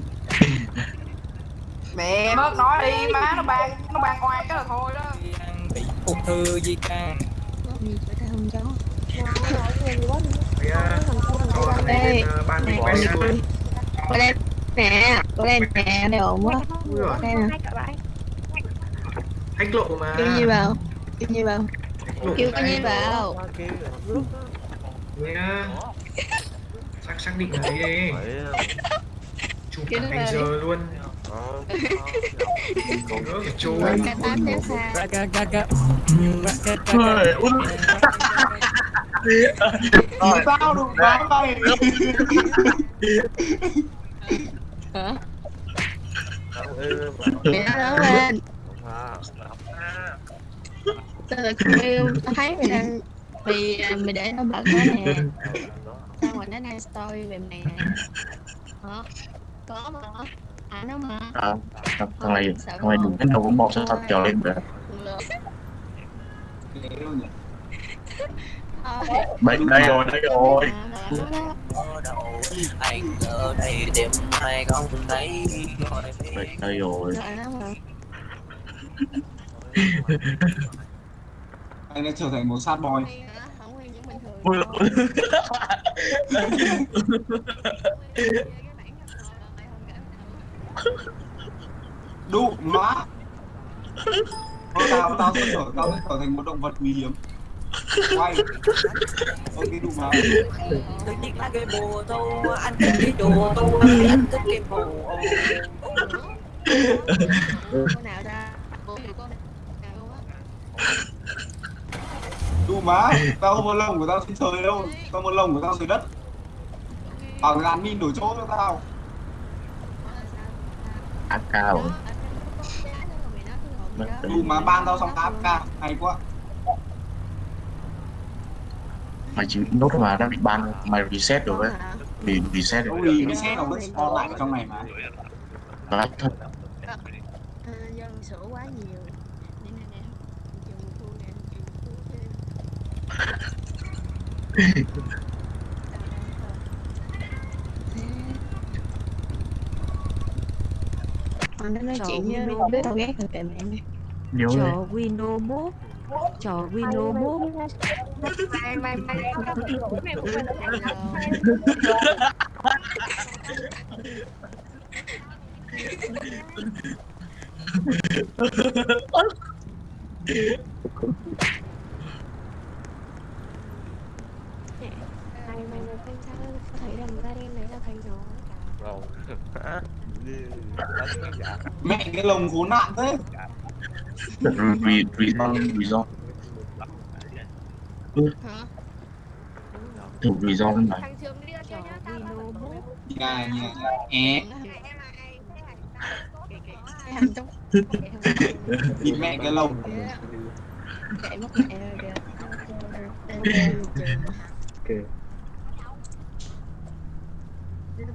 mẹ bớt nói đi má nó ban nó ban oai cái là thôi đó bị ung thư di can Đây, ban này, quay Có đây nè, có đây nè, đây ổn quá. Đây nè Hách lộ mà Kêu gì vào Kêu gì vào Kêu gì vào Nhá Xác định là ấy đi Chụp Kêu cả vào giờ luôn. Ôi, út. Vì sao đủ má mày. Hả? Mẹ nó lớn lên Tao là kêu, tao thấy mày đang Mày, mày để nó bật đó nè nó đang story về mày nè Hả? Có mà. À nó mà. À, thằng thằng này thằng này đừng cái đầu cũng bọc sao sao chờ lên vậy? Bệnh đây rồi đây rồi. anh ở đây đêm nay không thấy bệnh đây rồi. Anh đã trở thành một sad boy Ui, đủ má. Thôi tao tao sẽ trở tao sẽ trở thành một động vật quý hiếm. Quay. Ok đủ má. Tự nhiên là cái bồ anh thích cái đồ anh thích cái bồ. Con nào ra? Nào con nào á đủ má tao không có lông của tao trên trời đâu. Tao có lông của tao dưới đất. Ở ngàn min đổi chỗ cho tao. Cao đủ má ban tao xong AFK hay quá. Mày chỉ nốt mà đang bị ban mày reset rồi đấy bị reset rồi. Xe nó vẫn spawn lại trong này mà. Thật Ờ, do mình sửa quá nhiều Để nè nè Trường thu nè Trường thu thêm Còn nó nói chuyện với không biết tao ghét rồi kệ mẹ mày Nhớ đấy. Wino mốt Trò Wino mốt Mày mày mày Mày quên Mày mày mày quên sao Sao thấy đầm ra đen này là thành nó Rồi. Hả? Đánh cái mẹ cái lồng khốn nạn thế Re, reason reason Ừ. thử reason này nhà nhà é Hành trong nhìn mẹ cái lồng Chạy mất mẹ rồi kìa Ok. Đến kêu trường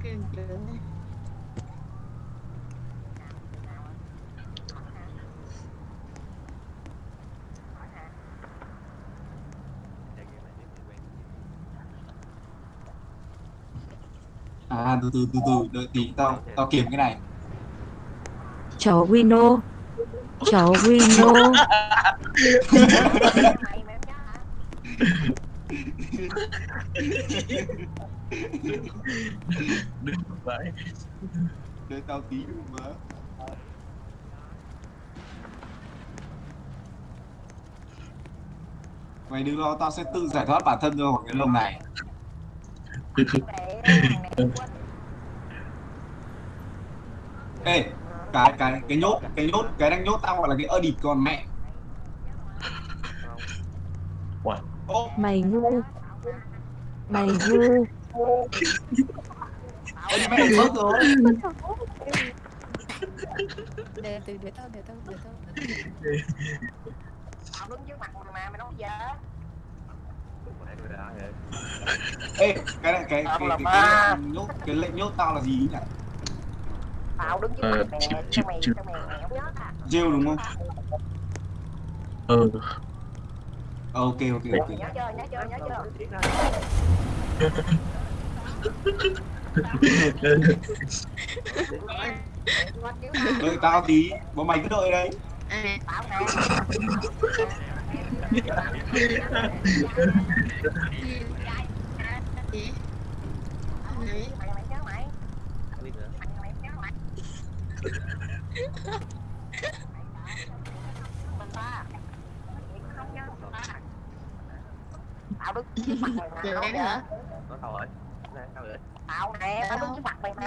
à từ từ từ từ đợi tí tao tao kiểm cái này. Chó Wino. Chó Wino đừng vậy đợi tao tí mà. Mày đừng lo tao sẽ tự giải thoát bản thân rồi cái lồng này. Ê cái cái cái nhốt cái nhốt cái đang nhốt tao gọi là cái ơ địt còn mẹ Mày ngu Mày ngu ơ mẹ mất rồi để từ để tao để tao để tao Tao đứng trước mặt mày mà mày nói gì ê cái này cái cái, Tao cái, cái, nhốt cái lệnh nhốt tao là gì nhỉ Tao đứng trước mặt mày cho mày cho mày mày không nhớ à rêu đúng không ừ Ờ, ok ok ok Nhớ chưa, nhớ chưa, nhớ chưa đợi tao tí bọn mày cứ đợi mày mà. Vậy nói hả? tao rồi Nè, tao rồi Tao nè, tao đứng trước mặt mày mà.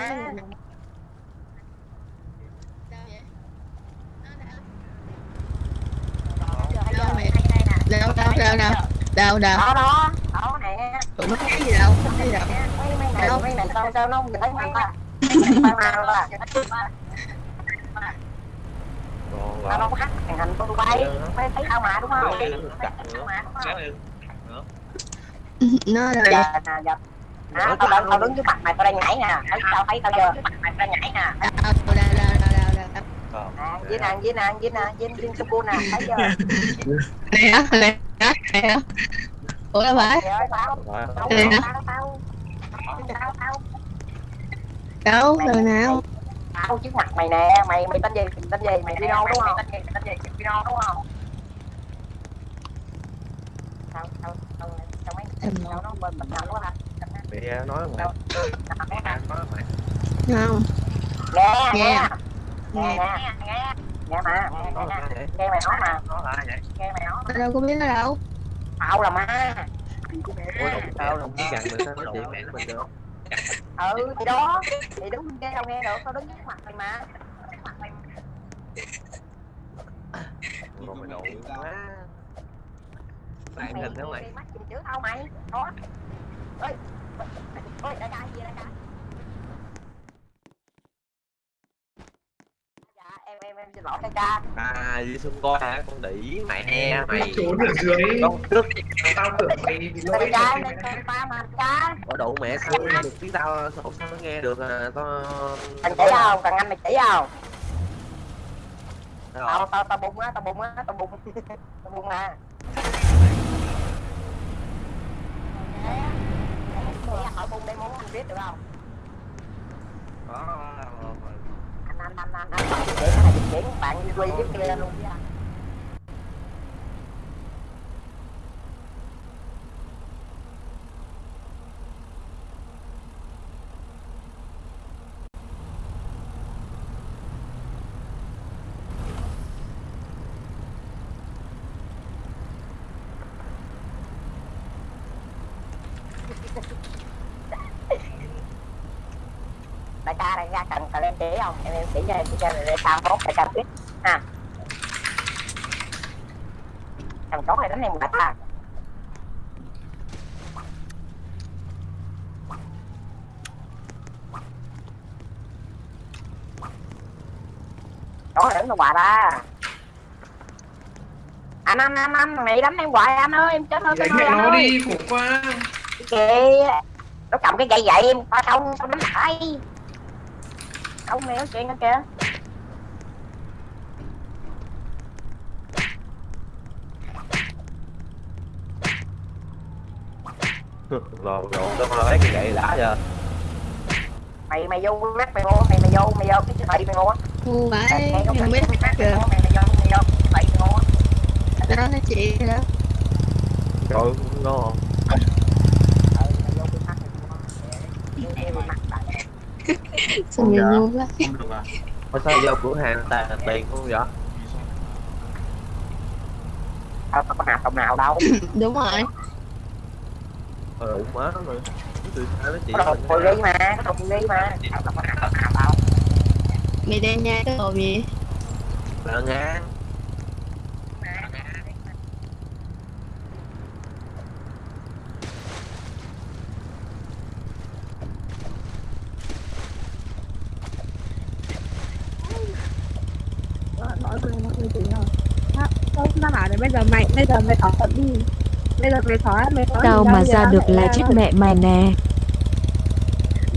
đâu mày? đâu đâu đâu đâu? Đâu đâu? Đó đó, đó nè. Tụi nó thấy gì đâu? Không thấy gì đâu? Mấy này, mấy này sao sao nó không nhìn thấy mày ta Mày Tao đâu có hack màn hình tôi bay Mày thấy tao mà đúng không? Nó rồi Giờ nè, giờ Đó, tao đang tao đứng trước mặt mày tao đang nhảy nè. Thấy tao thấy tao giờ mày tao đang nhảy nè. Đâu đâu đâu đâu đâu đâu Nè, với nè, với nè, với nè, với Suku nè, thấy chưa? hả này hả ủa đâu phải? Tao, đâu đâu nào tao trước mặt mày nè, mày mày tên gì, tên gì, mày Vino đúng không? Tên gì, tên gì, Vino đúng không? Tao, tao, tao, tao mấy, tao nó bên mình nào quá ha? Mày nói mày không. Nghe, Nghe. nghe, nghe, nghe, nghe, nghe mà, nghe, nghe, nghe, nghe mày nói mà, Nói lại vậy nghe mày nói. tao đâu có biết nó đâu. Tao là ma. Ủa đồng tao đồng chí gần người sao nói chuyện mẹ nó bình thường Ừ, thì đó, thì bên kia đâu nghe được, tao đứng trước mặt mày mà. Còn mày nổi quá. Mày hình thế mày. mày chứ? Tao mày, đó. Ơi, ơi, đại ca gì vậy, đại ca? Dạ, em em em xin lỗi đại ca. À, đi xung coi hả? Con đỉ mày he mày trốn ở dưới Con trước tao tưởng mày bị lỗi Đại ca, ba mà ca. Có đủ mẹ sao nghe được tiếng tao sao sao nó nghe được à tao Cần chỉ không? Cần anh mày chỉ không? Tao tao tao bung á, tao bung á, tao bung. Tao bung à. Hỏi bung đây muốn anh biết được không? Có Anh anh anh anh chỉ bạn đi quy giúp kia luôn chứ anh. đại ca đại ca cần cần em chỉ không? Em em chỉ cho em cho để sao tốt đại ca biết. Ha. Thằng chó này đánh em đại ca chó này đánh đâu hoài ta. Anh anh anh anh mày đánh em hoài anh ơi em chết hơn đánh cái mẹ anh nó đi khổ quá. Kìa. Nó cầm cái cây gậy em qua sông xong đánh lại ông này nói chuyện nữa kìa. Rồi rồi tao lấy cái gậy đã giờ. Mày mày vô mắt mày mua mày mày vô mày vô cái siêu thị mày mua ngu vãi Mày mày biết kìa. mày mày vô mày vô mày mua đó là chị đó. Trời cũng ngon sao mày ngu quá? Mà sao vô cửa hàng tàn tiền không vậy? tao tao có hạt đồng nào đâu. Đúng rồi. Ờ, má nó rồi Từ sao phụ đi mà phụ đi mà. Tao tao có hạt đồng nào đâu. Mày đen nha cái đồ gì? Là ngang mọi người mọi người tỉnh rồi Đó, tôi cũng đã bảo rồi bây giờ mày thỏa thuận đi. Bây giờ mày thỏa mày thỏa Tao mà ra được là chết mẹ mày nè.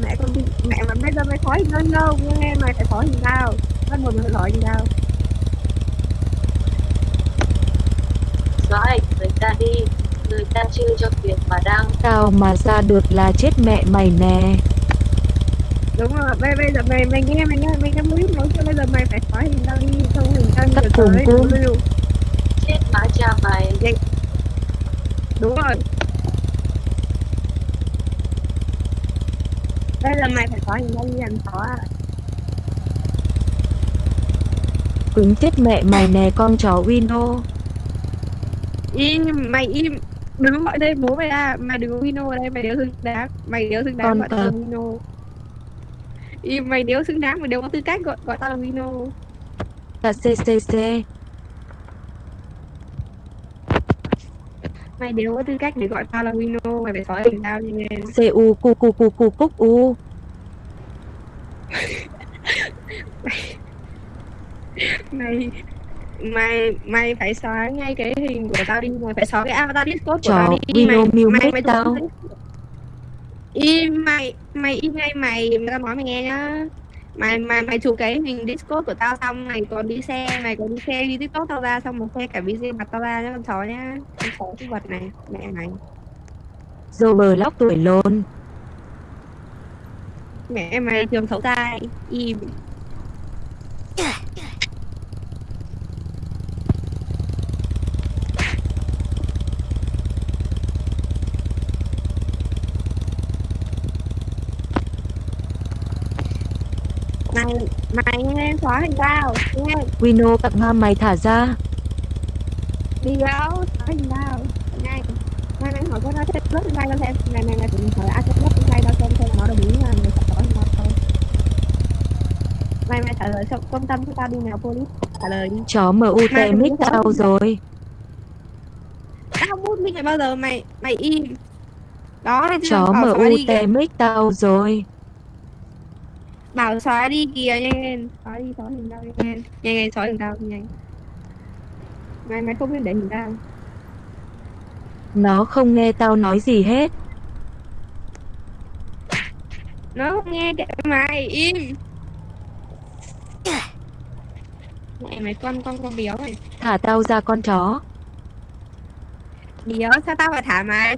Mẹ con đi mẹ mà bây giờ mày thỏa thì ngơ ngơ nghe mày phải thỏa thì tao bắt mày phải thỏa thì tao Rồi, người ta đi. Người ta chưa cho tiền mà đang Tao mà ra được là chết mẹ mày nè. Đúng rồi bây bây giờ mày mày nghe mày nghe mày nghe clip nói cho bây giờ mày phải thỏa thì tao đi. Không thì tao cùng tới lưu chết má cha mày đúng rồi. Bây giờ mày phải thỏa thì tao đi làm thỏa Cứng chết mẹ mày nè con chó Wino. Im mày im. Đừng có gọi tên bố mày ra. Mày đừng có Wino ở đây mày đéo xứng đáng. Mày đéo xứng đáng Con gọi tao là. Wino. Im mày đéo xứng đáng mày đéo có tư cách gọi gọi tao là Wino. Là CCC mày đéo có tư cách để gọi tao là Wino mày phải xóa hình tao đi nghe CU cu cu cu cu cúc u. Mày mày mày phải xóa ngay cái hình của tao đi mày phải xóa cái avatar discord của tao đi. Mày mưu mày mày tao. im mày mày im ngay mày tao nói mày nghe nhá mày mày mày chụp cái hình discord của tao xong mày còn đi xe mày còn đi xe đi tiktok tao ra xong mày xe cả video mặt tao ra nhá con chó nhá. Con chó cái vật này mẹ mày. Dô bờ lóc tuổi lôn mẹ mày trường xấu tai im Mày nghe xóa hình tao nghe. Wino cặp ma mày thả ra. Đi đâu? Xóa hình tao. Ngay mày hỏi có nói thêm lớp trên tay đâu thêm Này mày này tụi hỏi ai thêm lớp trên tay đâu xem xem nó đồng ý là người sắp hỏi thôi Mày mày trả lời trong công tâm của tao đi nào police. Trả lời đi. Chó MUT mic tao rồi. Tao bút mút mic bao giờ mày Mày im. Đó Chó MUT mic tao rồi bảo xóa đi kìa nhanh xóa đi xóa hình tao nhanh nhanh nhanh xóa hình tao nhanh mày mày không biết để hình tao Nó không nghe tao nói gì hết. Nó không nghe kệ mày im. Mẹ mày con con con béo này. Thả tao ra con chó. Béo sao tao phải thả mày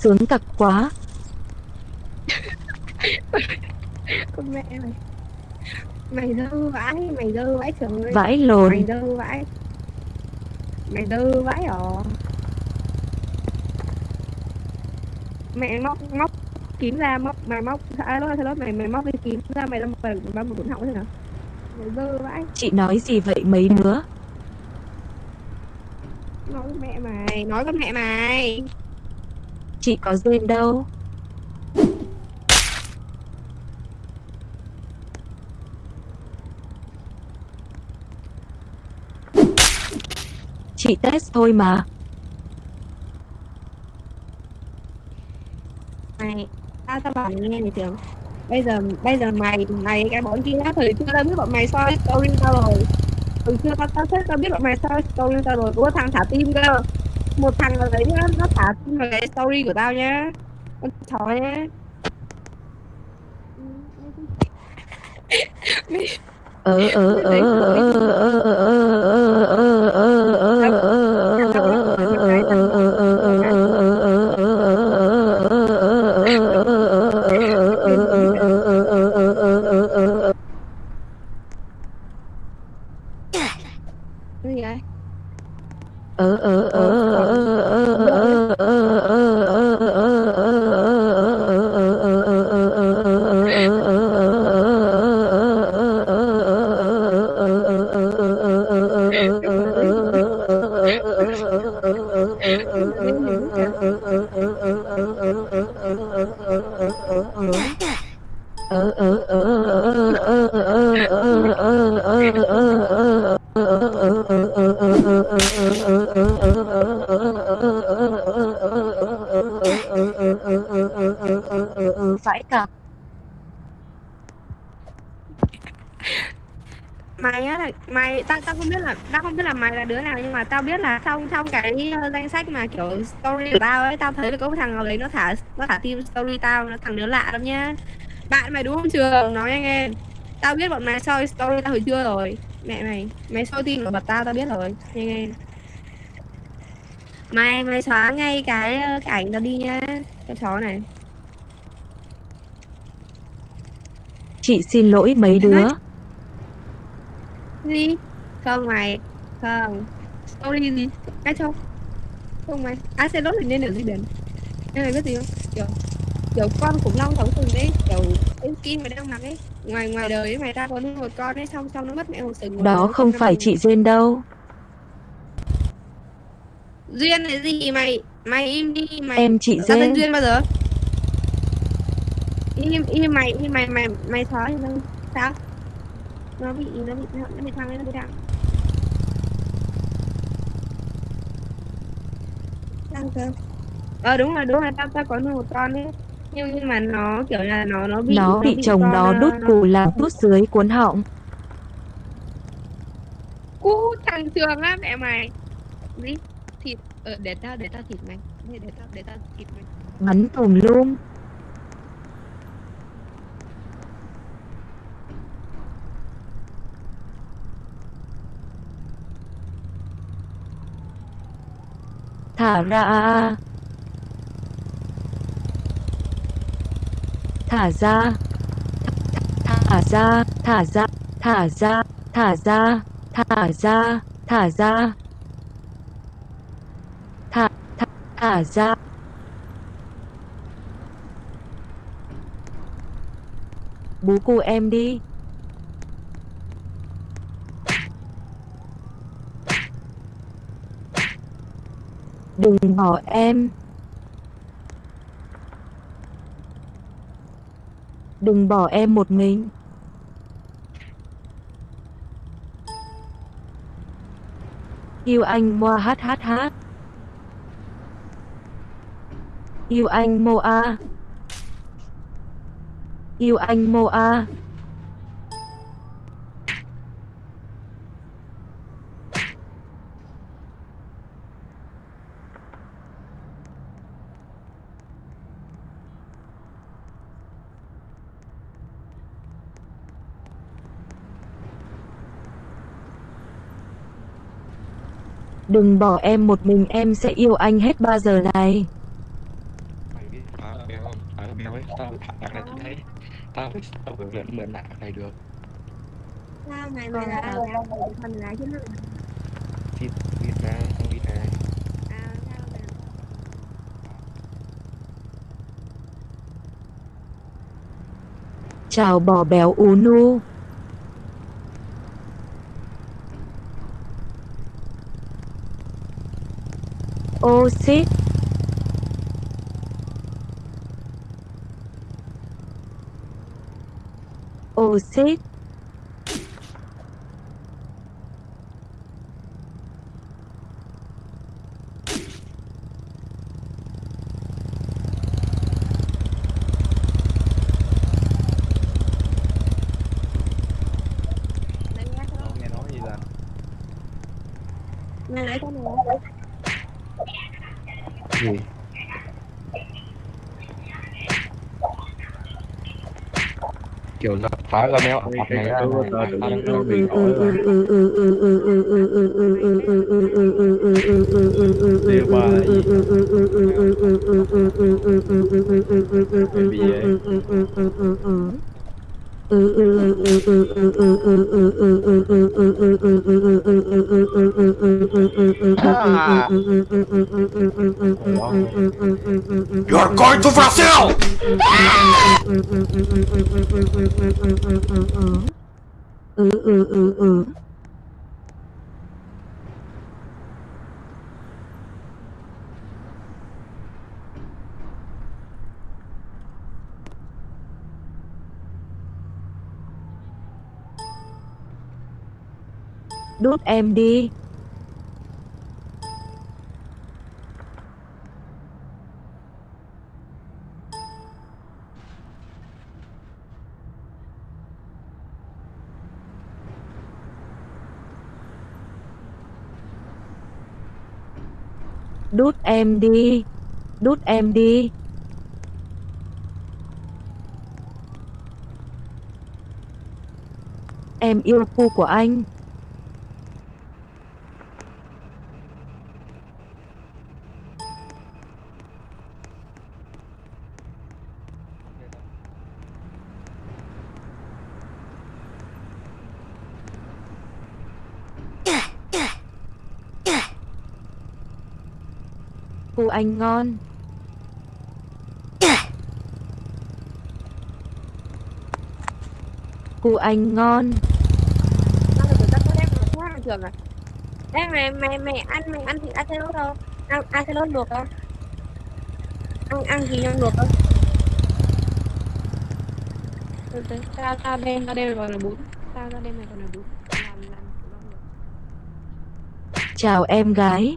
Sướng tặc quá. Con mẹ mày. Mày dơ vãi mày dơ vãi trời ơi. Vãi lồn. mày dơ vãi. Mày dơ vãi ở mẹ móc móc kiếm ra móc mày móc à đó đó mày mày móc cái kiếm ra mày làm mày làm một cuốn họng thế nào? Mày dơ vãi. Chị nói gì vậy mấy đứa? Nói mẹ mày nói với mẹ mày Chị có duyên đâu. Chị test thôi mà. mày, tao tao bảo nghe này tưởng bây giờ bây giờ mày mày, cái bọn kia thời chưa tao biết bọn mày soi story tao rồi. Từ xưa tao tao thích tao biết bọn mày soi story tao rồi. Có thằng thả tim cơ một thằng ở đấy nhá, nó thả tin vào cái story của tao nhá. Con chó nhá. Ờ ờ ờ ờ ờ ờ ờ. ờ, ờ. Tao tao không biết là tao không biết là mày là đứa nào nhưng mà tao biết là trong trong cái ờ, danh sách mà kiểu story của tao ấy tao thấy là có một thằng nào đấy nó thả nó thả tim story tao nó thằng đứa lạ lắm nhá. Bạn mày đúng không trường? Nói anh em. Tao biết bọn mày soi story tao hồi trưa rồi. Mẹ mày mày soi tin của bật tao tao biết rồi. Anh em. Mày mày xóa ngay cái ờ, cái ảnh tao đi nhá. Cái chó này. Chị xin lỗi mấy đứa. gì không mày không. Story gì? Cái không không mày. À xe lốt thì nên ở dưới biển em mày biết gì không? Kiểu kiểu con khủng long sống sừng đấy kiểu cái skin mày đang mặc ấy. Ngoài ngoài đời ấy, mày ra có một con ấy xong xong nó mất mẹ một sừng Đó không phải chị Duyên đâu. duyên là gì? Mày mày im đi mày Em chị tao tên Duyên. duyên bao giờ? Im im mày im mày mày mày xóa thì sao? Nó bị nó bị nó bị thằng nó bị thằng Đang cơ ờ đúng rồi đúng rồi tao tao có nuôi một con ấy. Nhưng nhưng mà nó kiểu là nó nó bị Nó bị chồng nó ờ, đút cù làm tút dưới cuốn họng. cú thằng trường á mẹ mày. Gì thịt ờ, để tao để tao thịt mày. Để, để tao để tao thịt mày. Bắn tùm lum. Thả ra. Thả ra. Thả ra, thả ra, thả ra, thả ra, thả ra, thả ra. Thả, thả, thả ra. Bú cu em đi. Đừng bỏ em. Đừng bỏ em một mình. Yêu anh moa hát hát hát. Yêu anh moa. Yêu anh moa. Đừng bỏ em một mình em sẽ yêu anh hết ba giờ này. ấy tao thả này thấy tao phải tao phải lượn mượn lại này được sao mày mày là mày là chứ nó thì biết ra không biết ra Chào bò béo ú nu. você. Ou você. Ở gần nhau, mặt này ra Thank you. Ah. You're going to Brazil! ừ đốt đút em đi. Đút em đi. Đút em đi. Em yêu cu của anh. Cô anh ngon Cô anh ngon trường à Ê mày mày mày ăn mày ăn thịt axolotl không? Ăn axolotl luộc không? Ăn ăn gì nhân luộc không? Tao tao đem tao đem gọi là bún Tao tao đem này gọi là bún Làm làm Chào em gái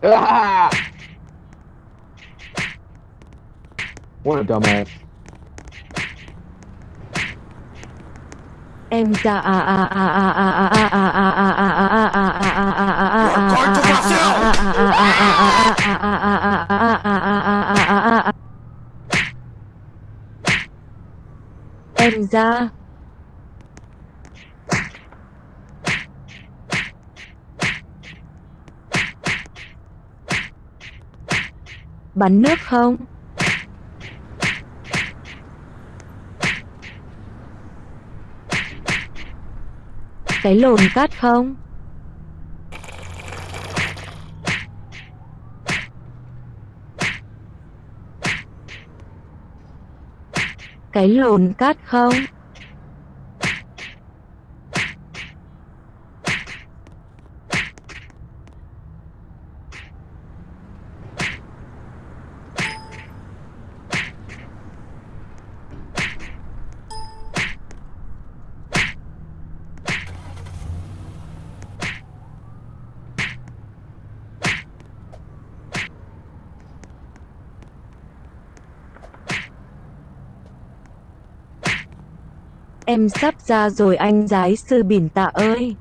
Ah! What a dumbass. em ra à à à à à à à à à à à à à à à em ra bắn nước không cái lồn cát không? Cái lồn cát không? Em sắp ra rồi anh giái sư bỉn tạ ơi.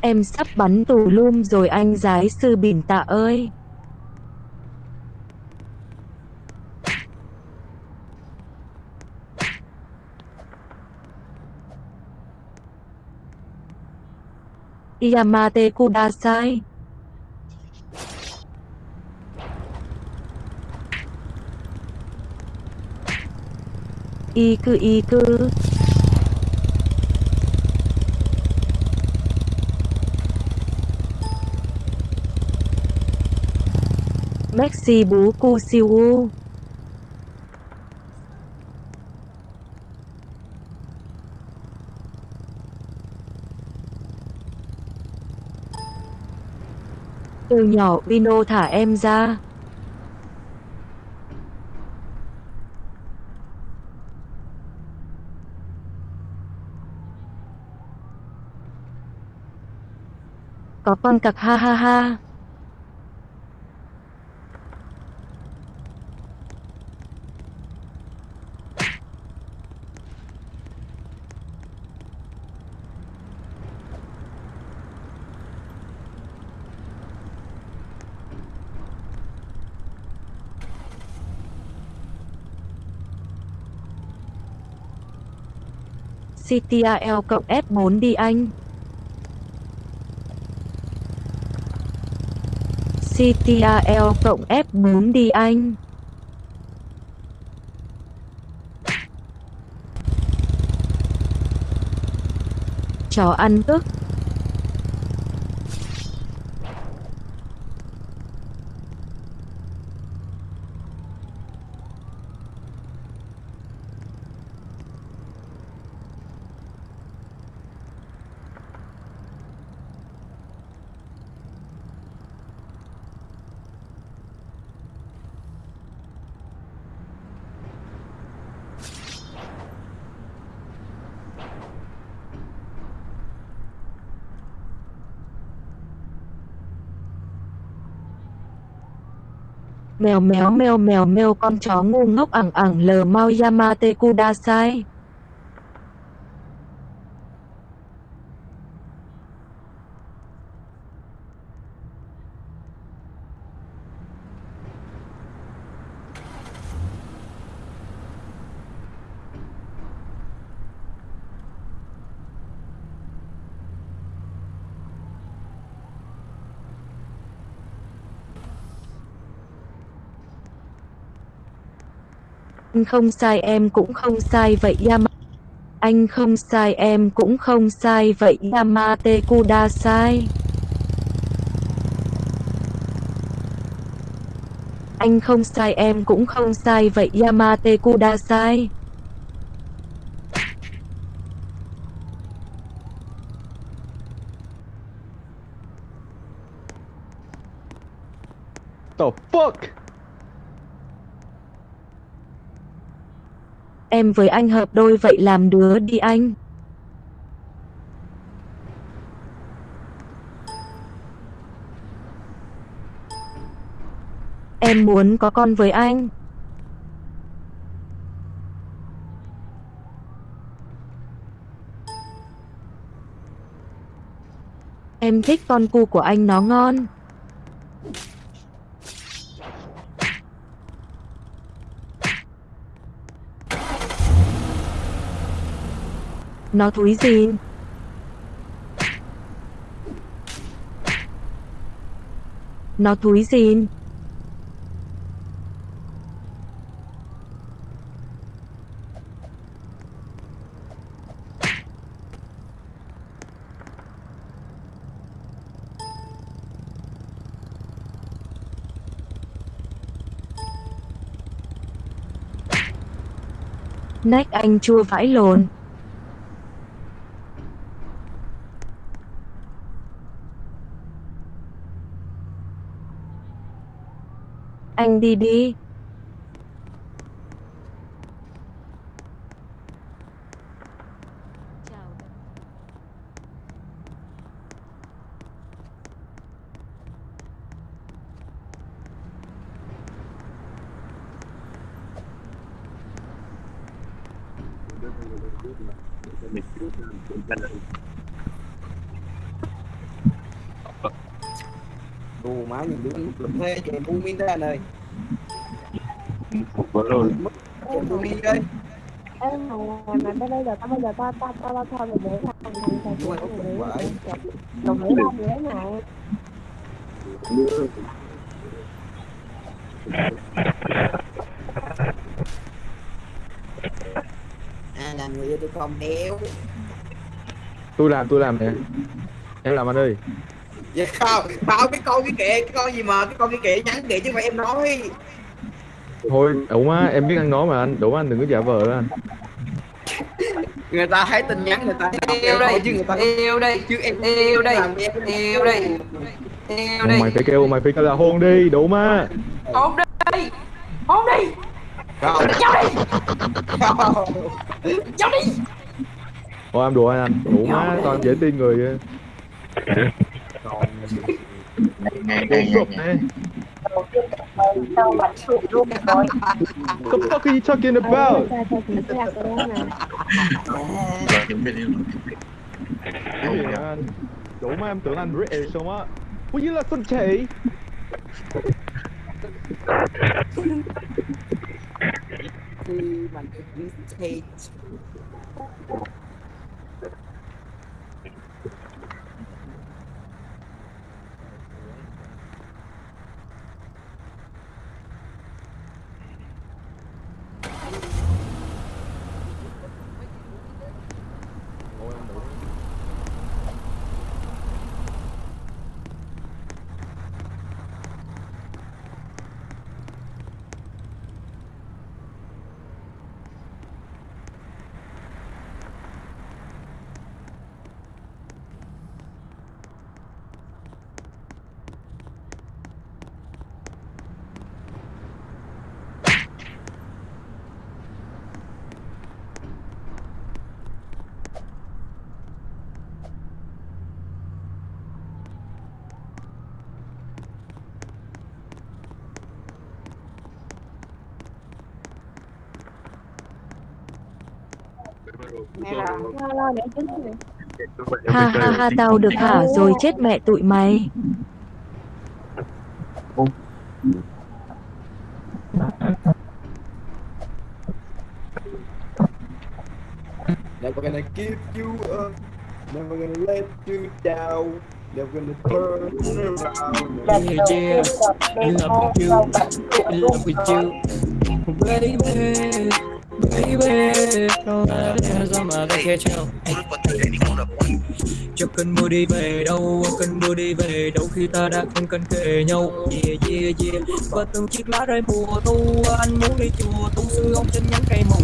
Em sắp bắn tù lum rồi anh giái sư bỉn tạ ơi. Yamate Kudasai y cư y cư Maxi bú cu siêu u. Từ nhỏ Vino thả em ra. Có con cặc ha ha ha. CTRL cộng F4 đi anh. CTRL cộng F4 đi anh. Chó ăn ức. Mèo méo mèo mèo mèo, con chó ngu ngốc ẳng ẳng lờ mau Yamate Kudasai. Anh không sai, em cũng không sai vậy, Yama. Anh không sai, em cũng không sai vậy, Yamate Kudasai. Anh không sai, em cũng không sai vậy, Yamate Kudasai. The fuck? Em với anh hợp đôi vậy làm đứa đi anh. Em muốn có con với anh. Em thích con cu của anh nó ngon. Nó thúi gì? Nó thúi gì? Nách anh chua vãi lồn. Anh đi đi. Thuê cho em bu min ra này. rồi bu min đây. Em mà mà bây giờ tao bây giờ tao tao tao tao thôi để thằng thằng thằng Đúng rồi, đồng ý không vậy này À làm người yêu tôi không đéo. Tôi làm, tôi làm nè. Em làm anh ơi. Dạ không, không cái con cái kệ, cái con gì mà cái con cái kệ nhắn kệ chứ mà em nói. thôi đủ má em biết ăn nói mà anh. Đủ má anh đừng có giả vờ đó anh. Người ta thấy tin nhắn người ta đọc yêu em đây chứ người ta yêu đây chứ em yêu đây yêu đây yêu đây. Mày phải kêu mày phải kêu là hôn đi đủ má. Hôn đây hôn đi. Không. cháu đi. Cháu đi thôi em đùa anh anh. Đủ má toàn dễ tin người Nghe nghe nghe nghe. The fuck are you talking about? Giờ chuẩn bị đi Cái gì vậy anh? Đủ má em tưởng anh British không á Ủa như là con chị khi mà vintage Ha ha ha tao được thả rồi chết mẹ tụi mày. Never gonna give you up. Never gonna let you down. Never gonna turn around. Yeah, yeah, in love with you, in love with you, baby, baby. Don't let it do mà ta kia treo. Cho cần mưa đi về đâu, cần mua đi về đâu khi ta đã không cần kề nhau. Yeah, yeah, yeah. Và từng chiếc lá rơi mùa thu, anh muốn đi chùa tu sư ông trên nhánh cây mù.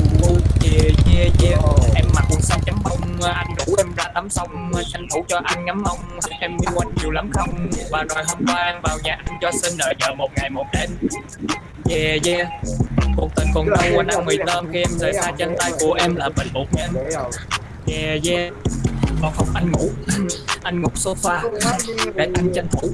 Yeah, yeah, yeah. Em mặc quần xanh chấm bông, anh rủ em ra tắm sông, tranh thủ cho anh ngắm ông, Em yêu anh nhiều lắm không? Và rồi hôm qua anh vào nhà anh cho xin nợ vợ một ngày một đêm. Yeah, yeah. Cuộc tình còn anh ăn mì tôm khi em rời xa chân tay của em là bệnh bột em. Yeah, yeah. Còn không anh ngủ, anh ngủ sofa để anh tranh thủ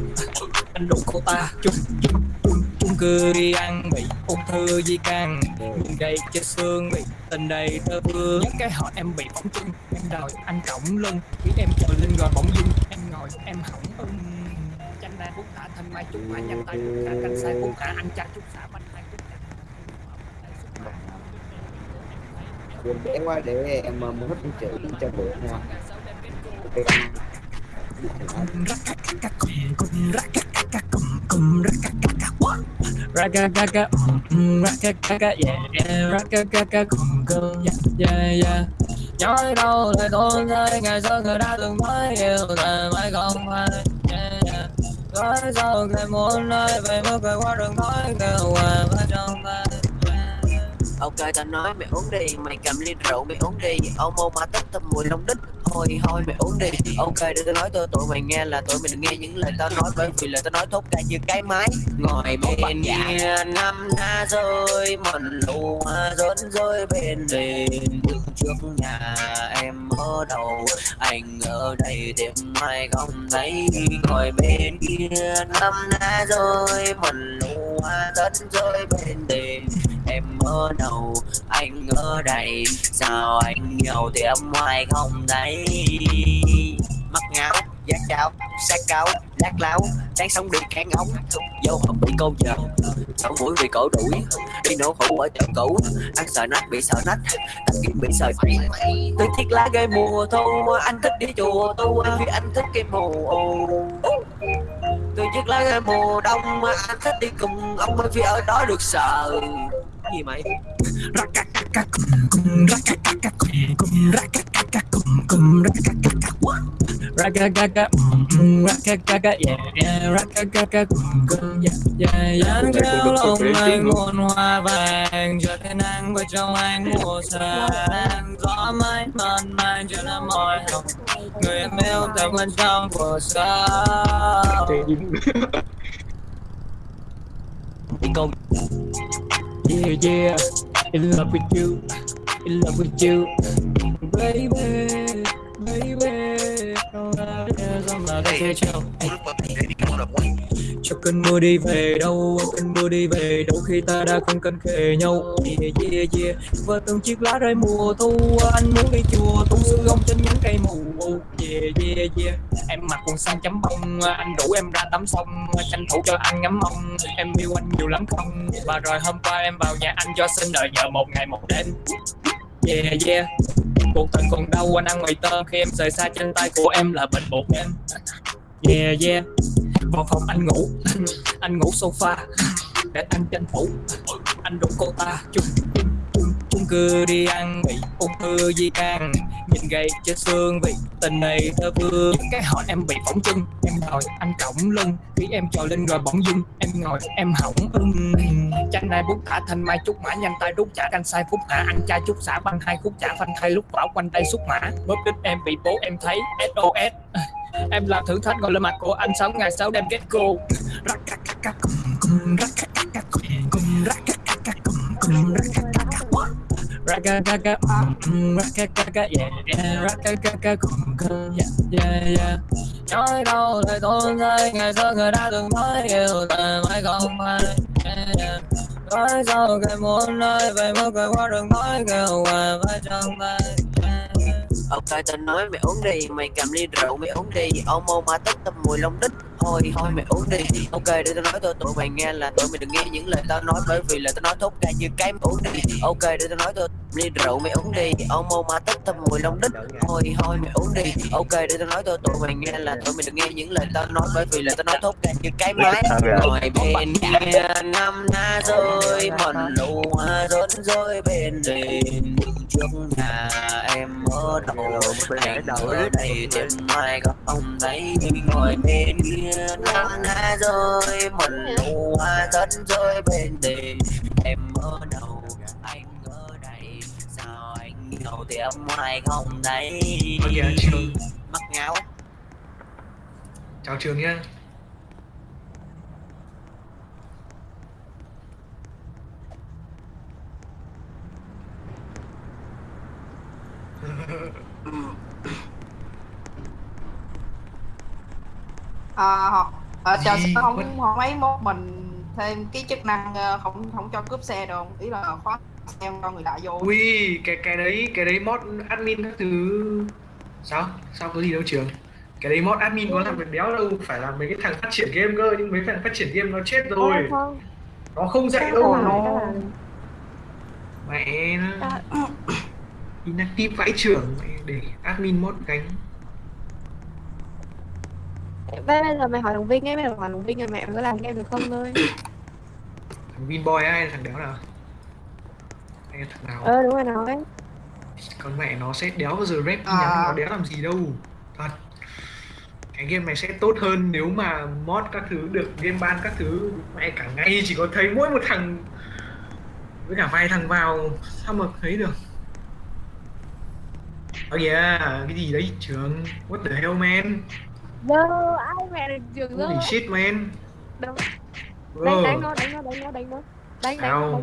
anh đủ cô ta chung chung chung chung cư đi ăn bị ung thư di căn miệng đầy chết xương bị tình đầy tơ vương những cái họ em bị bỏng chân em đòi anh cổng lưng khi em chờ lên rồi bỗng dưng em ngồi em hỏng ưng chanh đa bút thả thanh mai chút hoa nhắm tay bút thả canh sai bút thả anh cha chút xả bánh em bé quá để em uh, mua hết những chữ cho bữa nha Rakakaka, rakakaka, yeah, rakakaka, cùng cơm, yeah, yeah, yeah. Nói đâu lời tôi rơi, ngày xưa người đã từng nói yêu แต่ mãi không ai, yeah, yeah. Nói sao người muốn nói về mức người qua đường nói kêu hòa vào trong tay. Ok tao nói mày uống đi Mày cầm ly rượu mày uống đi. Ông mô mà tích tâm mùi long đích Thôi thôi mày uống đi. Ok đừng có nói tôi tụi mày nghe là tụi mày đừng nghe những lời tao nói Bởi vì lời tao nói thốt ra như cái máy. Ngồi bên kia năm na rơi Mần lù hoa rớn rơi bên đền. Bước trước nhà em ở đầu Anh ở đây tìm ai không thấy. Ngồi bên kia năm na rơi Mần lù hoa rớn rơi bên đền em ở đâu? Anh ở đây. Sao anh nhiều thì em ngoài không thấy? Mắt ngáo giác cao sát cáo, lát láo đáng sống đi kháng ống, dấu hộp bị câu giờ. Sống mũi bị cổ đuổi, đi nổ hũ ở chợ cũ. Ăn sợ nách bị sợ nách tắt kiếm bị sợ tôi thích lá cây mùa thu, anh thích đi chùa tu, vì anh thích cái mùa tôi chiếc lá cây mùa đông, anh thích đi cùng ông bởi vì ở đó được sợ. Gì mày? Rakakaka, mm, rakakaka, yeah, yeah, rakakaka, cùng cơn, yeah, yeah, yeah, kéo lòng anh muôn hoa vàng, cho thế nắng với trong anh mùa sáng, gió mãi mơn man cho nó mỏi hồng, người em yêu theo bên trong. Đi công. Yeah, yeah, in love with you, in love with you, baby, baby. Cho cơn mưa đi về đâu cơn mưa đi về đâu khi ta đã không cần kề nhau yeah, yeah, yeah. và từng chiếc lá rơi mùa thu anh muốn đi chùa tu sư gông trên những cây mù yeah, yeah, yeah. em mặc quần xanh chấm bông anh rủ em ra tắm sông tranh thủ cho anh ngắm ông, em yêu anh nhiều lắm không và rồi hôm qua em vào nhà anh cho xin đợi nhờ một ngày một đêm yeah yeah. Cuộc tình còn đâu anh ăn mày tôm. Khi em rời xa trên tay của em là bệnh bột em. Yeah yeah. Vào phòng anh ngủ. Anh ngủ sofa. Để anh tranh thủ anh rủ cô ta. Chung chung cư đi ăn bị ung thư di can nhìn gầy chết xương vì tình này thơ vương cái họ em bị phỏng chân em ngồi anh cổng lưng khi em trồi lên rồi bỗng dưng em ngồi em hỏng ưng chanh này bút thả thanh mai chút mã nhanh tay đút trả canh sai phút hạ ăn chai chút xả băng hai khúc trả phanh thay lúc bảo quanh tay xúc mã bóp đít em bị bố em thấy sos em là thử thách gọi lên mặt của anh sáu ngày sáu đêm kết cô Raka kaka, raka kaka, yeah, yeah, raka kaka, cùng cơ, yeah, yeah, yeah. Nói đâu lại tốn rơi, ngày xưa người đã từng nói yêu đời mãi không ai, yeah, yeah. Nói sau người muốn nơi, về mới người qua đường nói kêu hoài phải chẳng tay. Ok tao nói mày uống đi, Mày cầm ly rượu mày uống đi. Ông mô ma tích tâm mùi lông đít. Thôi thôi mày uống đi. Ok, để tao nói cho tụi mày nghe là tụi mày đừng nghe những lời tao nói Bởi vì là tao nói thốt ra như cái mày uống đi. Ok, để tao nói cho ly rượu mày uống đi. Ông mô ma tích tâm mùi lông đít. Thôi thôi mày uống đi. Ok, để tao nói cho tụi mày nghe là tụi mày đừng nghe những lời tao nói Bởi vì là tao nói thốt ra như cái máy Ngồi bên kia năm na rồi Mòn lù hoa rớt rồi bên đền trước nhà em ở đầu anh ở đây tìm mai có không thấy ngồi bên kia năm ná rơi Mần lù hoa rớt rơi bên đền em ở đầu anh ở đây. Sao anh ngầu tìm mai không thấy? Mắc ngáo chào trường nhá à, họ à, chờ sao không không ấy mốt mình thêm cái chức năng ờ, không không cho cướp xe đâu. Ý là khóa xe cho người lạ vô. Ui cái cái đấy cái đấy mod admin các thứ. Sao? Sao có gì đâu trường. Cái đấy mod admin có làm việc béo đâu. Phải là mấy cái thằng phát triển game cơ nhưng mấy thằng phát triển game nó chết rồi. không nó không dạy đâu. nó mẹ nó inactive vãi trưởng để admin mod gánh. Bây bây giờ mày hỏi đồng viên ấy mày hỏi đồng viên là mẹ mày có làm game được không thôi. Thằng Vinboy ai là thằng đéo nào? Hay là thằng nào? Ờ đúng rồi nói. Con mẹ nó sẽ đéo bao giờ rep À. nhắn nó đéo làm gì đâu. Thật. Cái game này sẽ tốt hơn nếu mà mod các thứ được game ban các thứ. Mẹ cả ngày chỉ có thấy mỗi một thằng với cả vài thằng vào sao mà thấy được Oh yeah, cái gì đấy trường? What the hell man? Dơ ai mẹ được trường dơ Holy shit man. Đâu? Đánh đánh nó đánh nó đánh nó đánh nó. Đánh đánh đánh nó.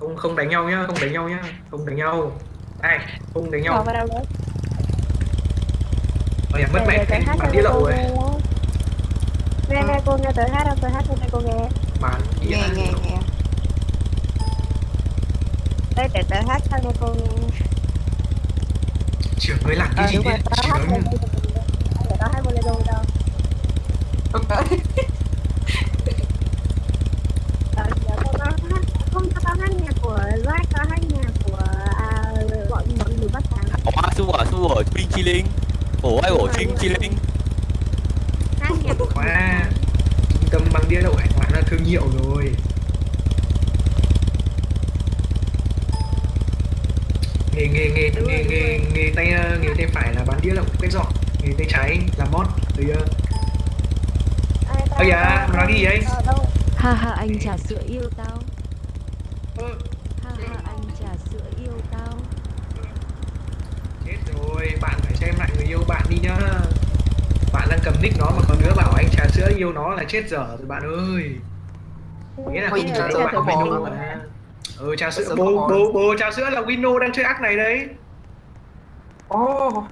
Không không đánh nhau nhá, không đánh nhau nhá Không đánh nhau. Đây, không đánh Bỏ nhau vào đâu đấy? Ôi mất mẹ, bắn cô lậu rồi nghe nghe nghe cô nghe tới hát không tới hát cho cô nghe. Đĩa nghe nghe nghe. Đây để tới hát cho cô nghe chỉ với làng cái ờ, gì đấy chỉ nói như đó hay bolero không tới ờ, hát nhạc của Jack có hát nhạc của à, bọn người bắt sáng Ủa, sư vợ, sư vợ, Trinh Chi ai bổ Trinh Chi Linh? Hát nhạc của Hoa Trung tâm băng đĩa đậu hải quán là thương hiệu rồi. Nghề nghề nghề nghề nghề nghề tay nghề tay phải là bán đĩa lậu quét dọn nghề tay trái mod từ giờ ơ dạ mà nói gì ấy. Ha ha anh trà sữa yêu tao. Ha ha anh trà sữa yêu tao. Chết rồi bạn phải xem lại người yêu bạn đi nhá. Bạn đang cầm nick nó mà còn đứa bảo anh trà sữa yêu nó là chết dở rồi bạn ơi. Nghĩa là không trà sữa bạn có có Wino mà ừ trà sữa sữa bố bố bố trà sữa là Wino đang chơi ác này đấy. Ồ.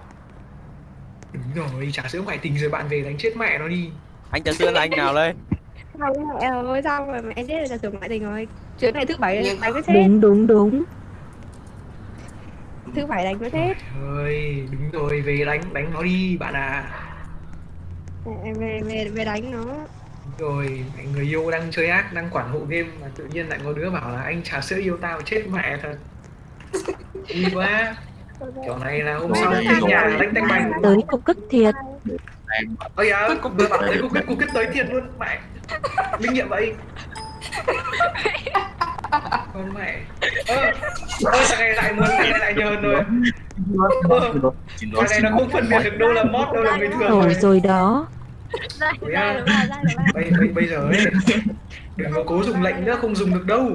Đúng rồi trà sữa ngoại tình rồi bạn về đánh chết mẹ nó đi. Anh trà sữa là anh nào đây? Không, mẹ ơi sao mà mẹ chết là tưởng ngoại tình rồi? Chuyến này thứ bảy đánh nó chết Đúng đúng đúng. Thứ bảy đánh nó chết ơi đúng rồi về đánh đánh nó đi bạn à. Em về, về, về đánh nó rồi người yêu đang chơi ác đang quản hộ game mà tự nhiên lại có đứa bảo là anh trà sữa yêu tao chết mẹ thật. Vui quá. Kiểu này là hôm sau đây, nhà đánh tanh bành. Tới cục cức thiệt. Ôi dạ cục vừa bảo thấy cục kết cục kết tới thiệt luôn mẹ. Linh nghiệm vậy. Con mẹ. Ơ ơ thằng này lại muốn thằng này lại nhờn rồi. Ơ thằng này nó không phân biệt được đâu là mod đâu là người thường Ồ rồi. rồi đó Ủa nha. bây, bây, bây giờ ấy đừng có cố dùng lệnh nữa không dùng được đâu.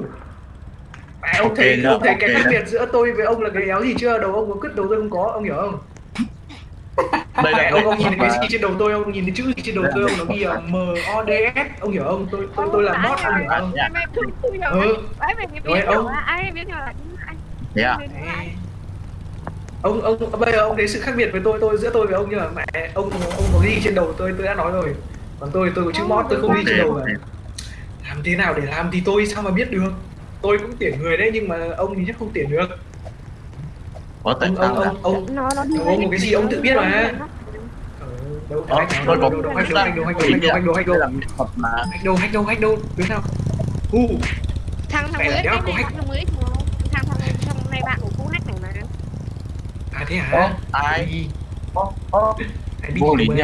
Mẹ, ông thấy ông thấy cái ok khác biệt giữa tôi với ông là cái éo gì chưa? Đầu ông có cứt đầu tôi không có ông hiểu không? Đây là ông ông nhìn thấy cái gì trên đầu tôi ông nhìn thấy chữ gì trên đầu tôi ông nó ghi là M O D S ông hiểu không? Tôi tôi tôi là mod ông hiểu không? hiểu Ừ. Rồi, ông- ai biết là ai à? Ông ông bây giờ ông thấy sự khác biệt với tôi tôi giữa tôi với ông như là mẹ ông ông có ghi trên đầu tôi tôi đã nói rồi còn tôi tôi có chữ mod tôi không ghi trên đầu mà làm thế nào để làm thì tôi sao mà biết được tôi cũng tuyển người đấy nhưng mà ông thì chắc không tuyển được Có tại ông sao ông là ông ông nó nó đi ông có cái gì ông tự biết mà đâu Ờ, hack đâu đâu đâu hack đâu hack đâu hack đâu hack đâu hack đâu hack đâu hack đâu hack đâu đứa nào thằng thằng mới có này hack. thằng mới thằng thằng này bạn của cô hack này mà à thế hả? Ai Ai biết Vô lý nhỉ?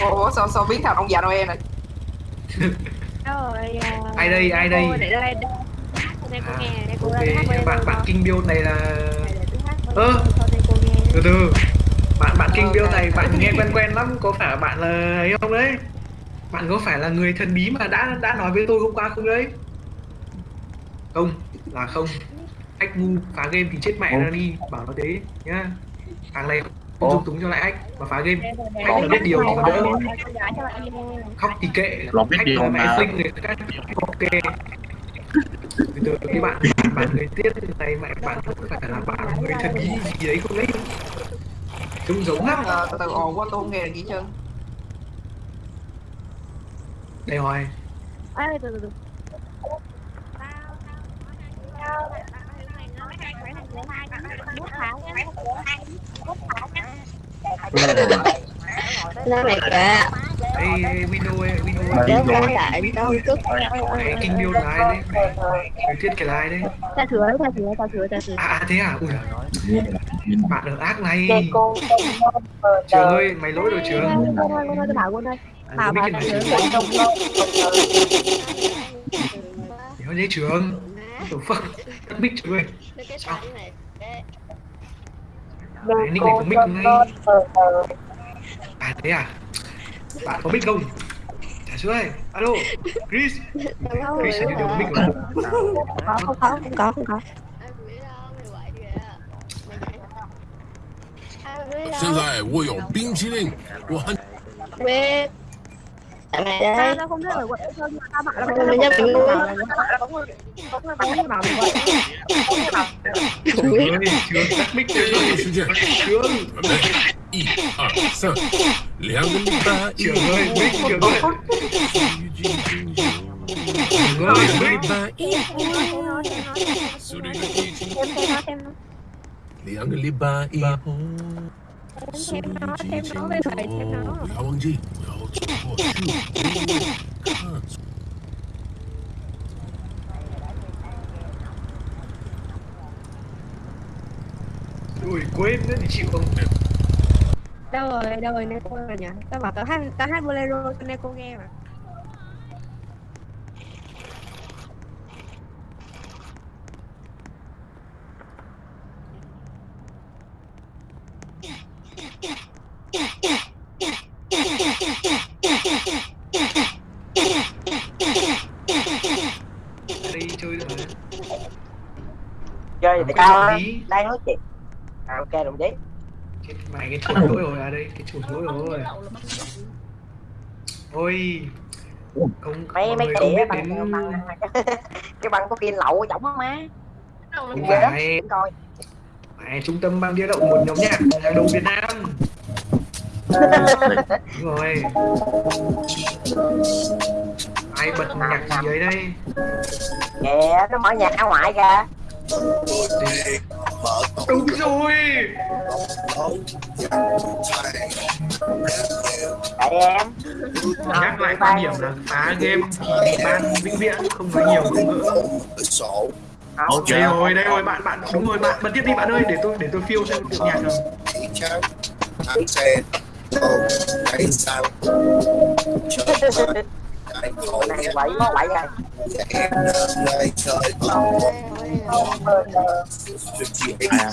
Ủa sao sao biết thằng ông già Noel này rồi à, Ai đây, ai đây? cô để đây đây đây cô nghe đây cô ok bạn bạn kinh build này là ơ! từ từ. Bạn bạn kinh build này bạn nghe quen quen lắm có phải bạn là ấy không đấy? Bạn có phải là người thần bí mà đã đã nói với tôi hôm qua không đấy? Không là không. Hack ngu phá game thì chết mẹ ra đi bảo nó thế nhá. Thằng này không dung túng cho lại hack mà phá game. Hack là biết điều thì còn đỡ. khóc thì kệ. Nó biết điều là mà. fling người khác ok. Từ từ cái bạn bạn người tiết này mẹ bạn có phải là bạn người thần bí gì đấy không đấy trông giống lắm. Ờ, từ từ ồn quá tôi không nghe được gì trơn đây rồi. Ê, từ từ từ nó này kìa Ê, ê, Windows ơi, Windows Mà ơi. đi rồi. Đang đâu cức Mẹ kinh build là ai đấy? Mẹ, thiết cái là ai đấy? Ta sửa, ta sửa, ta thừa, ta thừa. À, thế à? Ui giời, bạn ở ác này. Trường ơi, mày lỗi rồi Trường. Cô ơi, cô ơi, tôi bảo cô đây À, Bảo mic bảo này ta Trường. Đéo nhé Trường the fuck? Tắt mic cho mình Đấy, à, nick này có mic ngay. À thế à? Bạn có mic không? Trả sữa ơi Alo Chris. Chris hình như đều có mic rồi. Không có không có không có. Hiện tại, tôi có bánh mì. Tôi tại mày đấy tao không biết ở quận Tây Sơn mà tao bảo là mày nhấp mình luôn có người có người bảo mình bảo mình một hai sợ léo đến ta yêu ơi biết chưa ơi ngồi với ta yêu Liang liba iho thêm nó thêm nó với thầy thêm nó Ui quên nữa thì chịu không Đâu rồi, đâu rồi Neko rồi nhỉ? Tao bảo tao hát, tao hát bolero cho Neko nghe mà để cái tao đang nói chuyện. À, ok đồng chí Cái, mày cái chuột lỗi rồi à đây cái chuột lỗi rồi. Ôi không mấy mấy cái đĩa bằng đến bằng cái bằng có pin lậu giống á má không phải coi. Mày, trung tâm băng đĩa động một nhóm nhạc hàng đầu Việt Nam. Đúng rồi. Ai bật nhạc gì ấy đây? Kìa nó mở nhạc ở ngoại kìa đúng rồi. Tại em nhắc lại quan điểm là phá game thì ban vĩnh viễn không nói nhiều ngôn ngữ. Ok. đây rồi đây rồi bạn bạn đúng rồi bạn bật tiếp đi bạn ơi để tôi để tôi phiêu xem tự nhạc Ồ, đấy sao. Anh Cái này quậy có quậy rồi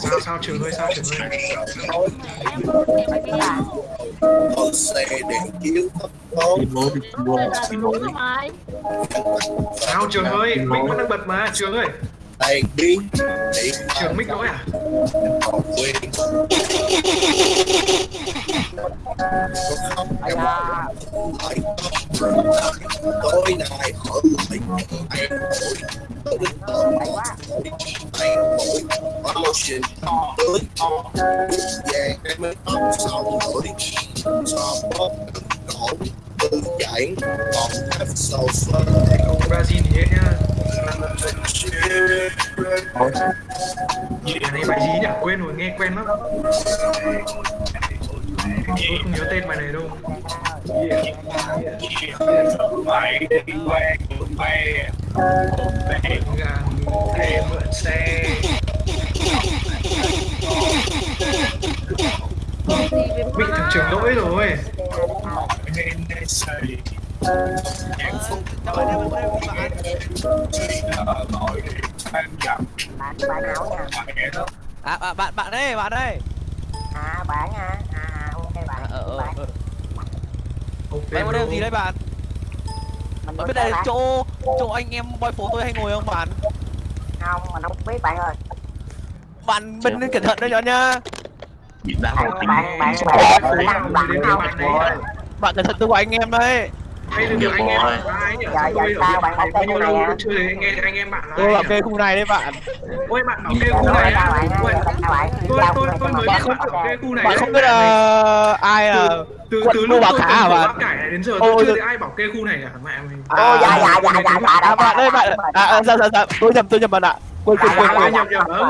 sao sao trường hơi sao trường hơi Ô xe để cứu sao trường ơi? Mình vẫn đang bật mà, trường ơi. Tay biến Điện trường mic nói à còn quên Ây da, Tối nay ở lại Anh Tới tận Anh mỗi Motion Tới Vàng em mới xong rồi Cho bóp Cổ Tư giãn Còn hát sầu phân Brazil thì nhá Bài này bài gì nhỉ? Quên rồi, nghe quen lắm Tôi không nhớ tên bài này đâu Mày đi quen mẹ Gà thêm mượn xe Bị thằng trưởng lỗi rồi bạn bạn À, à bạn bạn đây, bạn đây. à bạn à à ok bạn Ờ ờ bạn ờ. Ok Bạn có đem gì đấy bạn? mình Bạn biết đây là bạn chỗ chỗ anh em boy phố tôi hay ngồi không bạn? không mình không biết bạn ơi Bạn bên nên cẩn thận đấy nhá nhá. Bạn bạn bạn bạn bạn bạn bạn này Bạn cẩn thận tôi của anh em đấy. Đây là anh em? Dạ, dạ, Tôi ở sao bạn bảo nhiêu tên này à? tôi chưa thấy nghe anh em bạn là Tôi ai bảo nhỉ? kê khu này đấy bạn. Ôi bạn bảo kê khu này tôi tôi tôi mới biết bạn bảo kê khu này Bạn không biết là ai là từ từ lúc Bà tôi Khả hả bạn? đến giờ Ôi, tôi chưa thấy ai bảo kê khu này cả mẹ mình ô dạ dạ dạ dạ dạ À bạn đây bạn à, à dạ dạ dạ tôi nhầm tôi nhầm bạn ạ. Quên quên quên quên.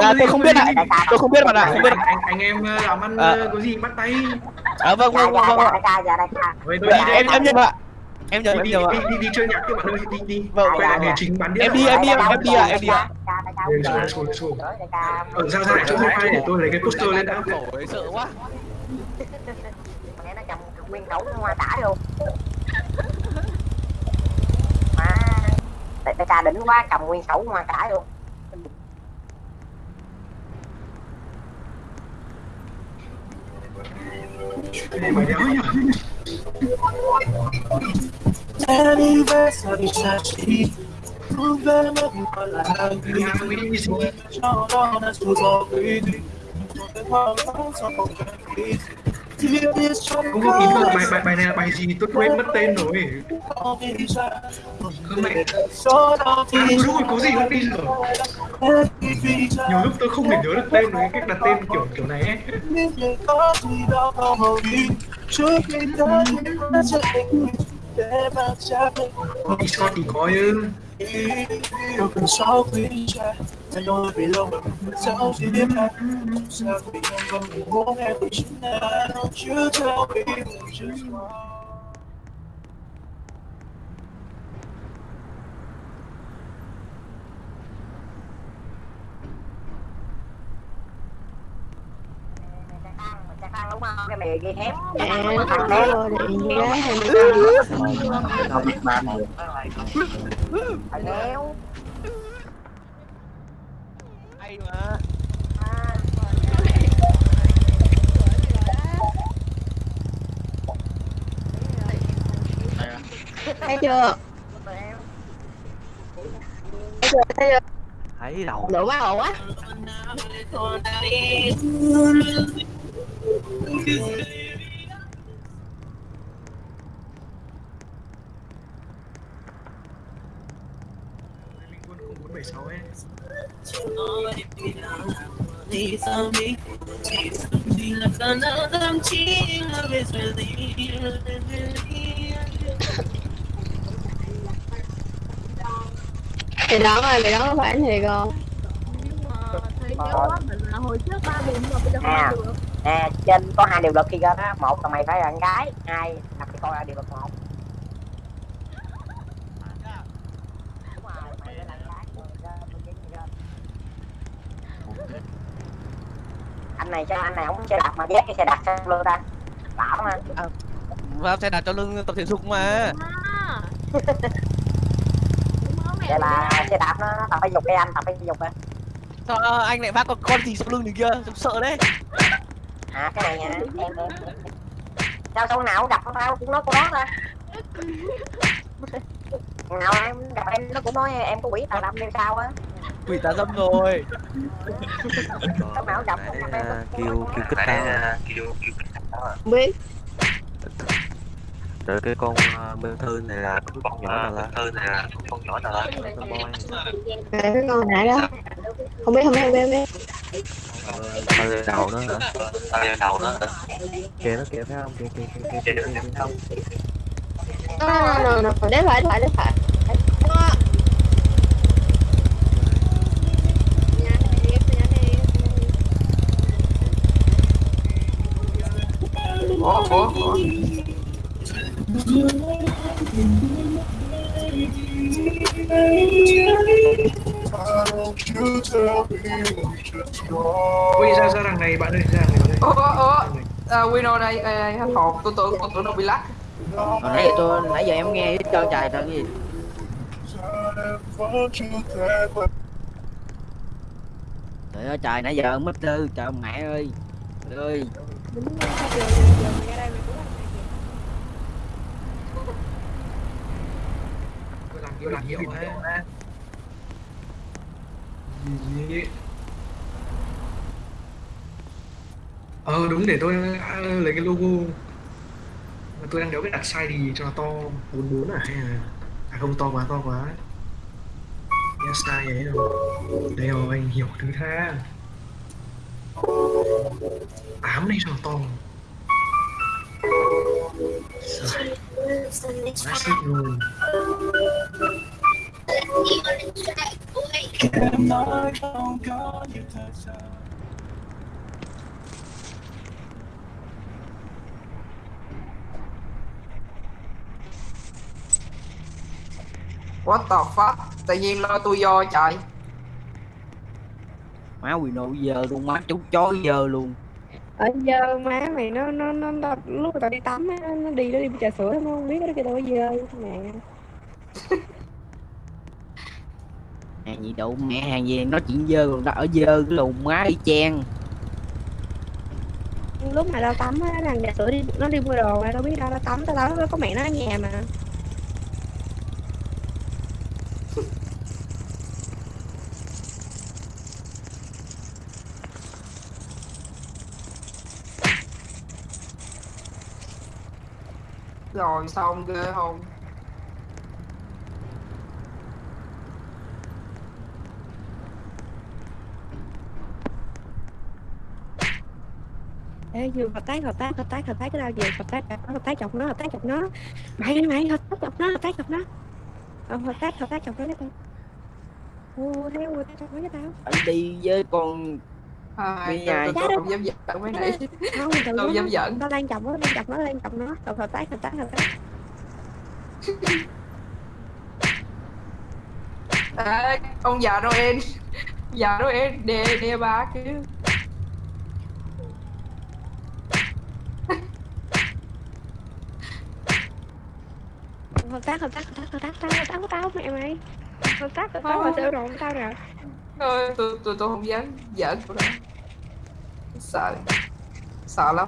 À, tôi không biết ạ. Tôi không biết bạn ạ, không biết. anh anh em ờ, làm ăn À. ờ, có gì bắt tay À vâng vâng vâng vâng. Em em nhầm ạ. Em nhầm em đi đi đi đi chơi nhạc các bạn ơi đi đi Vâng, quay lại nghề chính bán đĩa Em đi em đi em em đi ạ em đi ạ. ở ra ra chỗ wifi để tôi lấy cái poster lên đã Khổ sợ quá. nó cầm nguyên khẩu hoa cả luôn đại ca đỉnh quá cầm nguyên khẩu hoa cả luôn này bài đéo nhỉ Anniversary sashi November là Nhà quý gì cho đó là số gió quý đi không có ý là bài bài bài này là bài gì? Tôi quên mất tên rồi. Cơ mẹ. À, đúng rồi có gì không tin rồi nhiều lúc tôi không thể nhớ được tên rồi cách đặt tên kiểu kiểu này ấy thì có chứ Đâu cần sáu quý cha Anh nói vì lâu mà mình sao chỉ biết anh Sao vì anh vẫn muốn em của chính anh Chứ theo vì mình chưa đúng không cái này ghi hép À, thằng thế hép rồi thì gái hay mà. thấy chưa thấy chưa thấy chưa Thấy đầu. lửa quá ồn quá thì đó rồi mày đó có phải thiệt không Thì nhớ quá mình là hồi trước ba điểm mà bây giờ không À. được nè trên có hai điều luật khi ra đó một là mày phải là con gái hai là mày coi là điều luật một anh này cho anh này không xe đạp mà dắt cái xe đạp sang luôn ta. Bảo mà. Vào xe đạp cho lưng tập thể dục mà. Vậy là xe đạp nó, nó tập phải dục đây anh tập phải dục đây Sao anh lại vác con con gì sau lưng này kia? Trông sợ đấy à cái này nha em sao sau nào cũng gặp con tao cũng nói con đó ta? Nào em gặp em nó cũng nói em có quỷ tà đâm nên sao á? Quỷ tà dâm rồi. Lúc nào gặp em nó kêu kêu kích tao. kêu kêu biết. Rồi cái con uh, bên thư này là cái con nhỏ nào là thư này là con nhỏ nào là con boy à, cái con nãy đó. Không biết không biết không biết không biết tao lên đầu nó hả tao lên đầu nó kìa nó kìa thấy không kìa kìa kìa kìa kìa kìa không no no no no để phải để phải để phải Ủa, ủa, ủa ui ra ra đằng này bạn ơi ra đằng này Ủa, ủa, à, Wino hết hồn, tôi tưởng, tôi tưởng nó bị lắc. Hồi nãy giờ tôi nãy giờ em nghe hết trơn trời trời gì Trời ơi trời nãy giờ mất tư trời mẹ ơi. Trời ơi. Tôi làm nhiều làm nhiều mà Gì? ờ đúng, để tôi à, lấy cái logo. Tôi đang đéo biết đặt size gì cho nó to 44 à hay là à không, to quá to quá. Nhớ size ấy rồi đây rồi, anh hiểu thứ tha. Tám này cho nó to. Trời, quá xịn luôn What the fuck, tự nhiên lo tôi do trời. Má quỳ nội giờ luôn má chú chó giờ luôn ở giờ má mày nó nó nó, nó lúc mà tao đi tắm á nó đi nó đi trà sữa nó không biết nó kêu tao có dơ mẹ. Hàng gì đâu mẹ hàng gì nói chuyện dơ còn đã ở dơ cái lùn má y chang. Lúc mà tao tắm á thằng trà sữa đi nó đi mua đồ mà tao biết đâu tao tắm tao tắm nó có mẹ nó ở nhà mà Rồi xong ghê không? Ê, vừa hợp tác hợp tác hợp tác hợp tác cái đâu về hợp tác hợp tác chọc nó hợp tác chọc nó. Mày mày hợp tác chọc nó hợp tác chọc nó. Ờ, hợp tác hợp tác chọc nó cái tao ô thế ô tao chọc nó cái tao. Anh đi với con à, Đi tôi, nhà. tôi, không dám giận mấy này không Tôi lúc dám nó- giận. tao đang chọc nó đang chọc nó đang chọc nó. Hợp hợp tác hợp tác hợp tác. À, ông già Noel. Già Noel đè đè ba kia hợp tác hợp tác hợp tác hợp tác. Tao hợp tác của tao mẹ mày. Hợp tác hợp tác mà sửa rộn tao nè. Thôi, tôi tôi tôi không dám giỡn của đó sợ sợ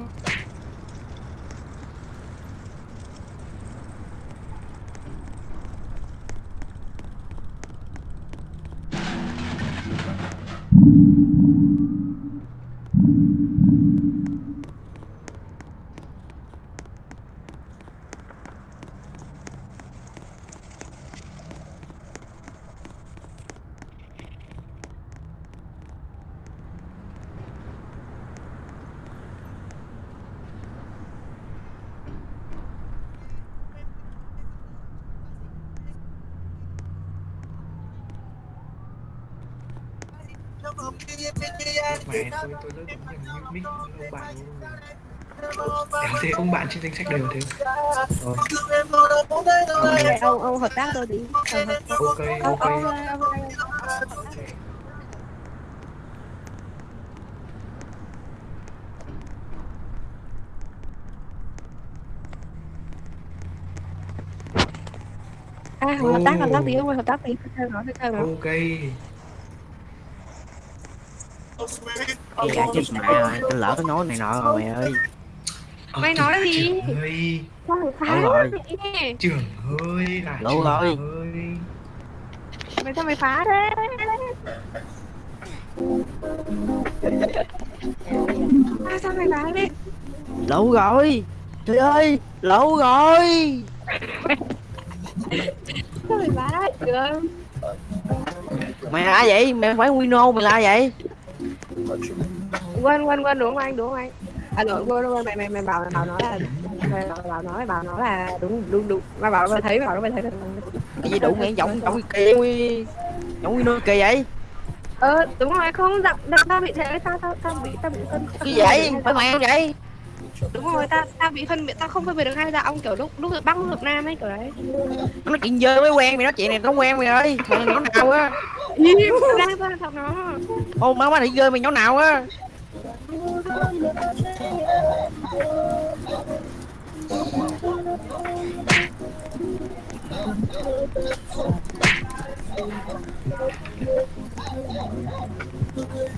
tôi tôi rất giống như mic ông bạn Đéo thế ông bạn trên danh sách đều thế Rồi Ê, ông ông hợp tác tôi đi Ok, ok. ông- ông- À, hợp tác hợp tác tí ông ơi hợp tác tí theo nó theo nó Ok Dạ chết mẹ rồi tôi lỡ cái nói này nọ rồi mẹ ơi. Mày nói cái gì? ơi. Tháng rồi. Trường ơi là trường rồi. ơi. Mày sao mày phá thế? À, sao mày phá thế? Lẩu rồi. Trời ơi lẩu rồi. Sao mày phá được mày là vậy? Mày phải Wino mày là vậy quên quên quên đúng anh đúng anh? À lỗi quên quên mày mày mày bảo mày bảo nó là mày bảo, bảo nói bảo nó là đúng đúng đúng. Mày bảo mày thấy mày bảo mày thấy. Cái gì đủ mẹ giọng giọng kỳ quy giọng Wino kỳ vậy? Ờ đúng rồi không giọng giọng tao bị thế tao tao tao bị tao bị phân cái vậy? Phải mày không vậy? Đúng rồi tao tao bị phân biệt tao không phân biệt được hai giọng kiểu lúc lúc bắc lúc nam ấy kiểu đấy. Nó chuyện dơ mới quen mày nói chuyện này nó quen mày ơi mày nào á im. Tao học nó. Ô má má đi dơ mày nhỏ nào á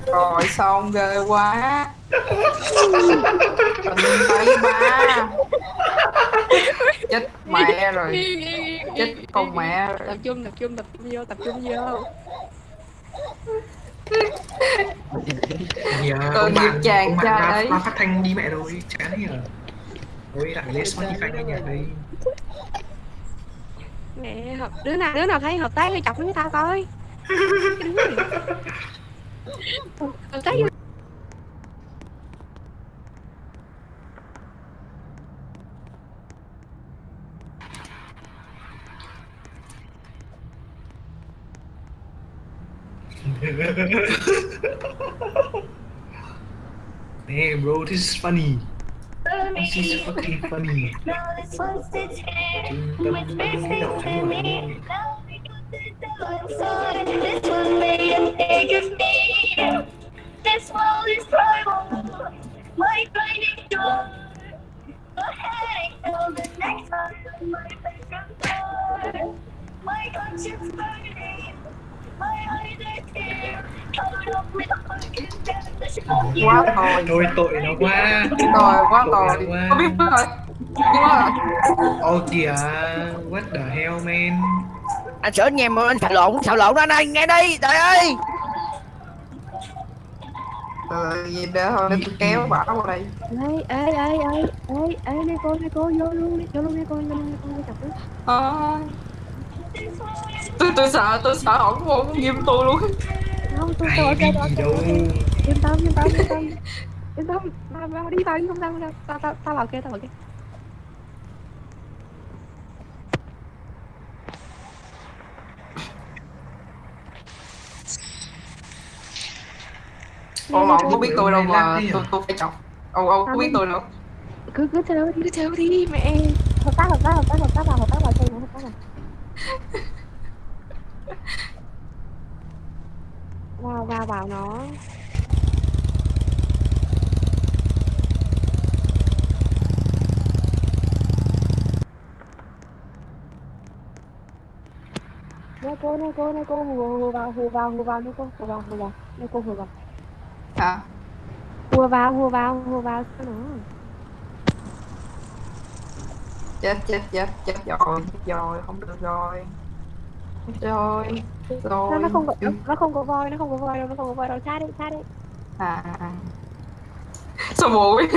Rồi xong ghê quá. Tình tay ba. Chết mẹ rồi. Chết con mẹ rồi. Tập trung tập trung tập trung vô tập trung vô. Ông nghiệp bạn, chàng ông bạn trai ra, ấy. ra phát thanh đi mẹ rồi, chán thế à Thôi lại lên Spotify nghe nhạc đi mẹ hợp đứa nào đứa nào thấy hợp tác thì chọc với tao coi. Hợp tác với Damn bro, this is funny. This is fucking funny Trung tâm cái đọc thánh rồi This world is primal. My blinding door. Go ahead and the next one. My bedroom door. My conscience burning. Quá tội Thôi tội nó quá. Tội quá quá Có biết rồi Biết mất rồi Ô kìa, what the hell man? Anh sợ anh nghe mà anh xạo lộn xạo lộn đó anh ơi nghe đi trời ơi. Ờ, vậy để thôi để tôi kéo bà qua đây. Ê ê ê ê ê ê này cô này cô vô luôn đi vô luôn đi cô vô luôn đi cô đi chọc nó Ờ. tôi tôi sợ tôi sợ ổng không ghim tôi luôn. Không tôi tôi tôi đâu. yên tâm yên tâm yên tâm. Yên tâm tao tao đi tao không không sao tao tao tao vào kia tao vào kia. Ồ, ổng có biết tôi đâu mà tôi tôi phải chọc. Ồ, ồ, có biết tôi đâu. Cứ cứ theo đi. Cứ theo đi mẹ hợp tác hợp tác hợp tác hợp tác vào hợp tác vào chơi hợp tác vào vào vào vào nó. Nè cô nè cô nè cô hù hù vào hù vào hù vào nè cô hù vào hù vào nè cô hù vào. Hùa vào hùa vào hùa vào cho nó chết chết chết chết rồi chết rồi không được rồi. Chết rồi chết nó, rồi. nó không có nó không có voi nó không có voi đâu nó không có voi đâu. Xa đi xa đi. À, à, à. sao bụi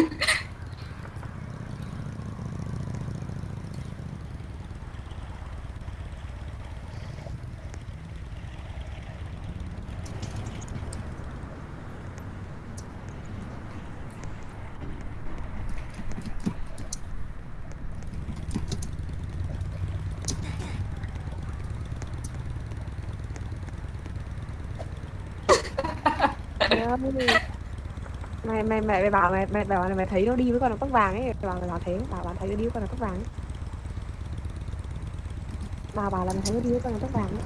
mày mày mày bảo mày mày bảo là mày thấy nó đi với con nó tóc vàng ấy. Mày bảo mày bảo thế, bảo bạn thấy nó đi với con nó tóc vàng ấy. Bà bảo là mày thấy nó đi với con nó tóc vàng ấy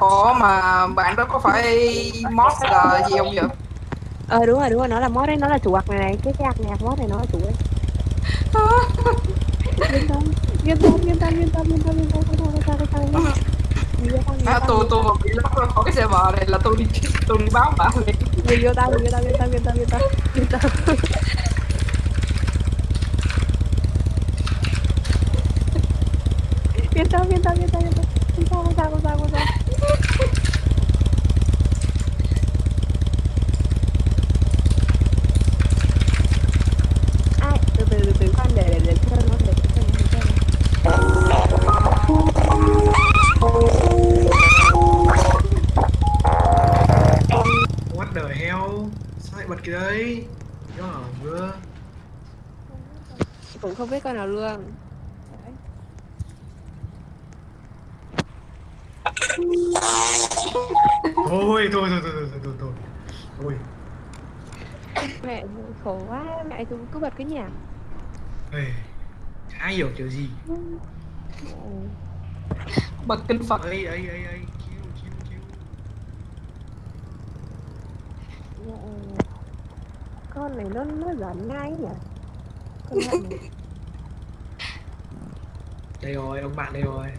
Ủa mà bạn đó có phải mod là gì không vậy? ờ đúng rồi đúng rồi nó là mod đấy nó là chủ ạc này này cái cái này mod này nó là chủ ấy yên tâm yên tâm yên tâm yên tâm yên tâm yên tâm yêu tao, người yêu À, tôi tôi mà bị lắp có cái server này là tôi đi tôi đi báo bạn liền. người yêu tao người yêu tao yên tâm yên tâm yên tâm yên tâm yên tâm yên tâm yên tâm yên tâm không biết con nào luôn Thôi thôi thôi thôi thôi thôi thôi. Thôi. mẹ khổ quá mẹ cứ cứ bật cái nhạc Ê, chả hiểu kiểu gì. Bật kinh Phật. Ấy ấy ấy ấy. Con này nó nó giỡn ngay nhỉ con này đây rồi, ông bạn đây rồi.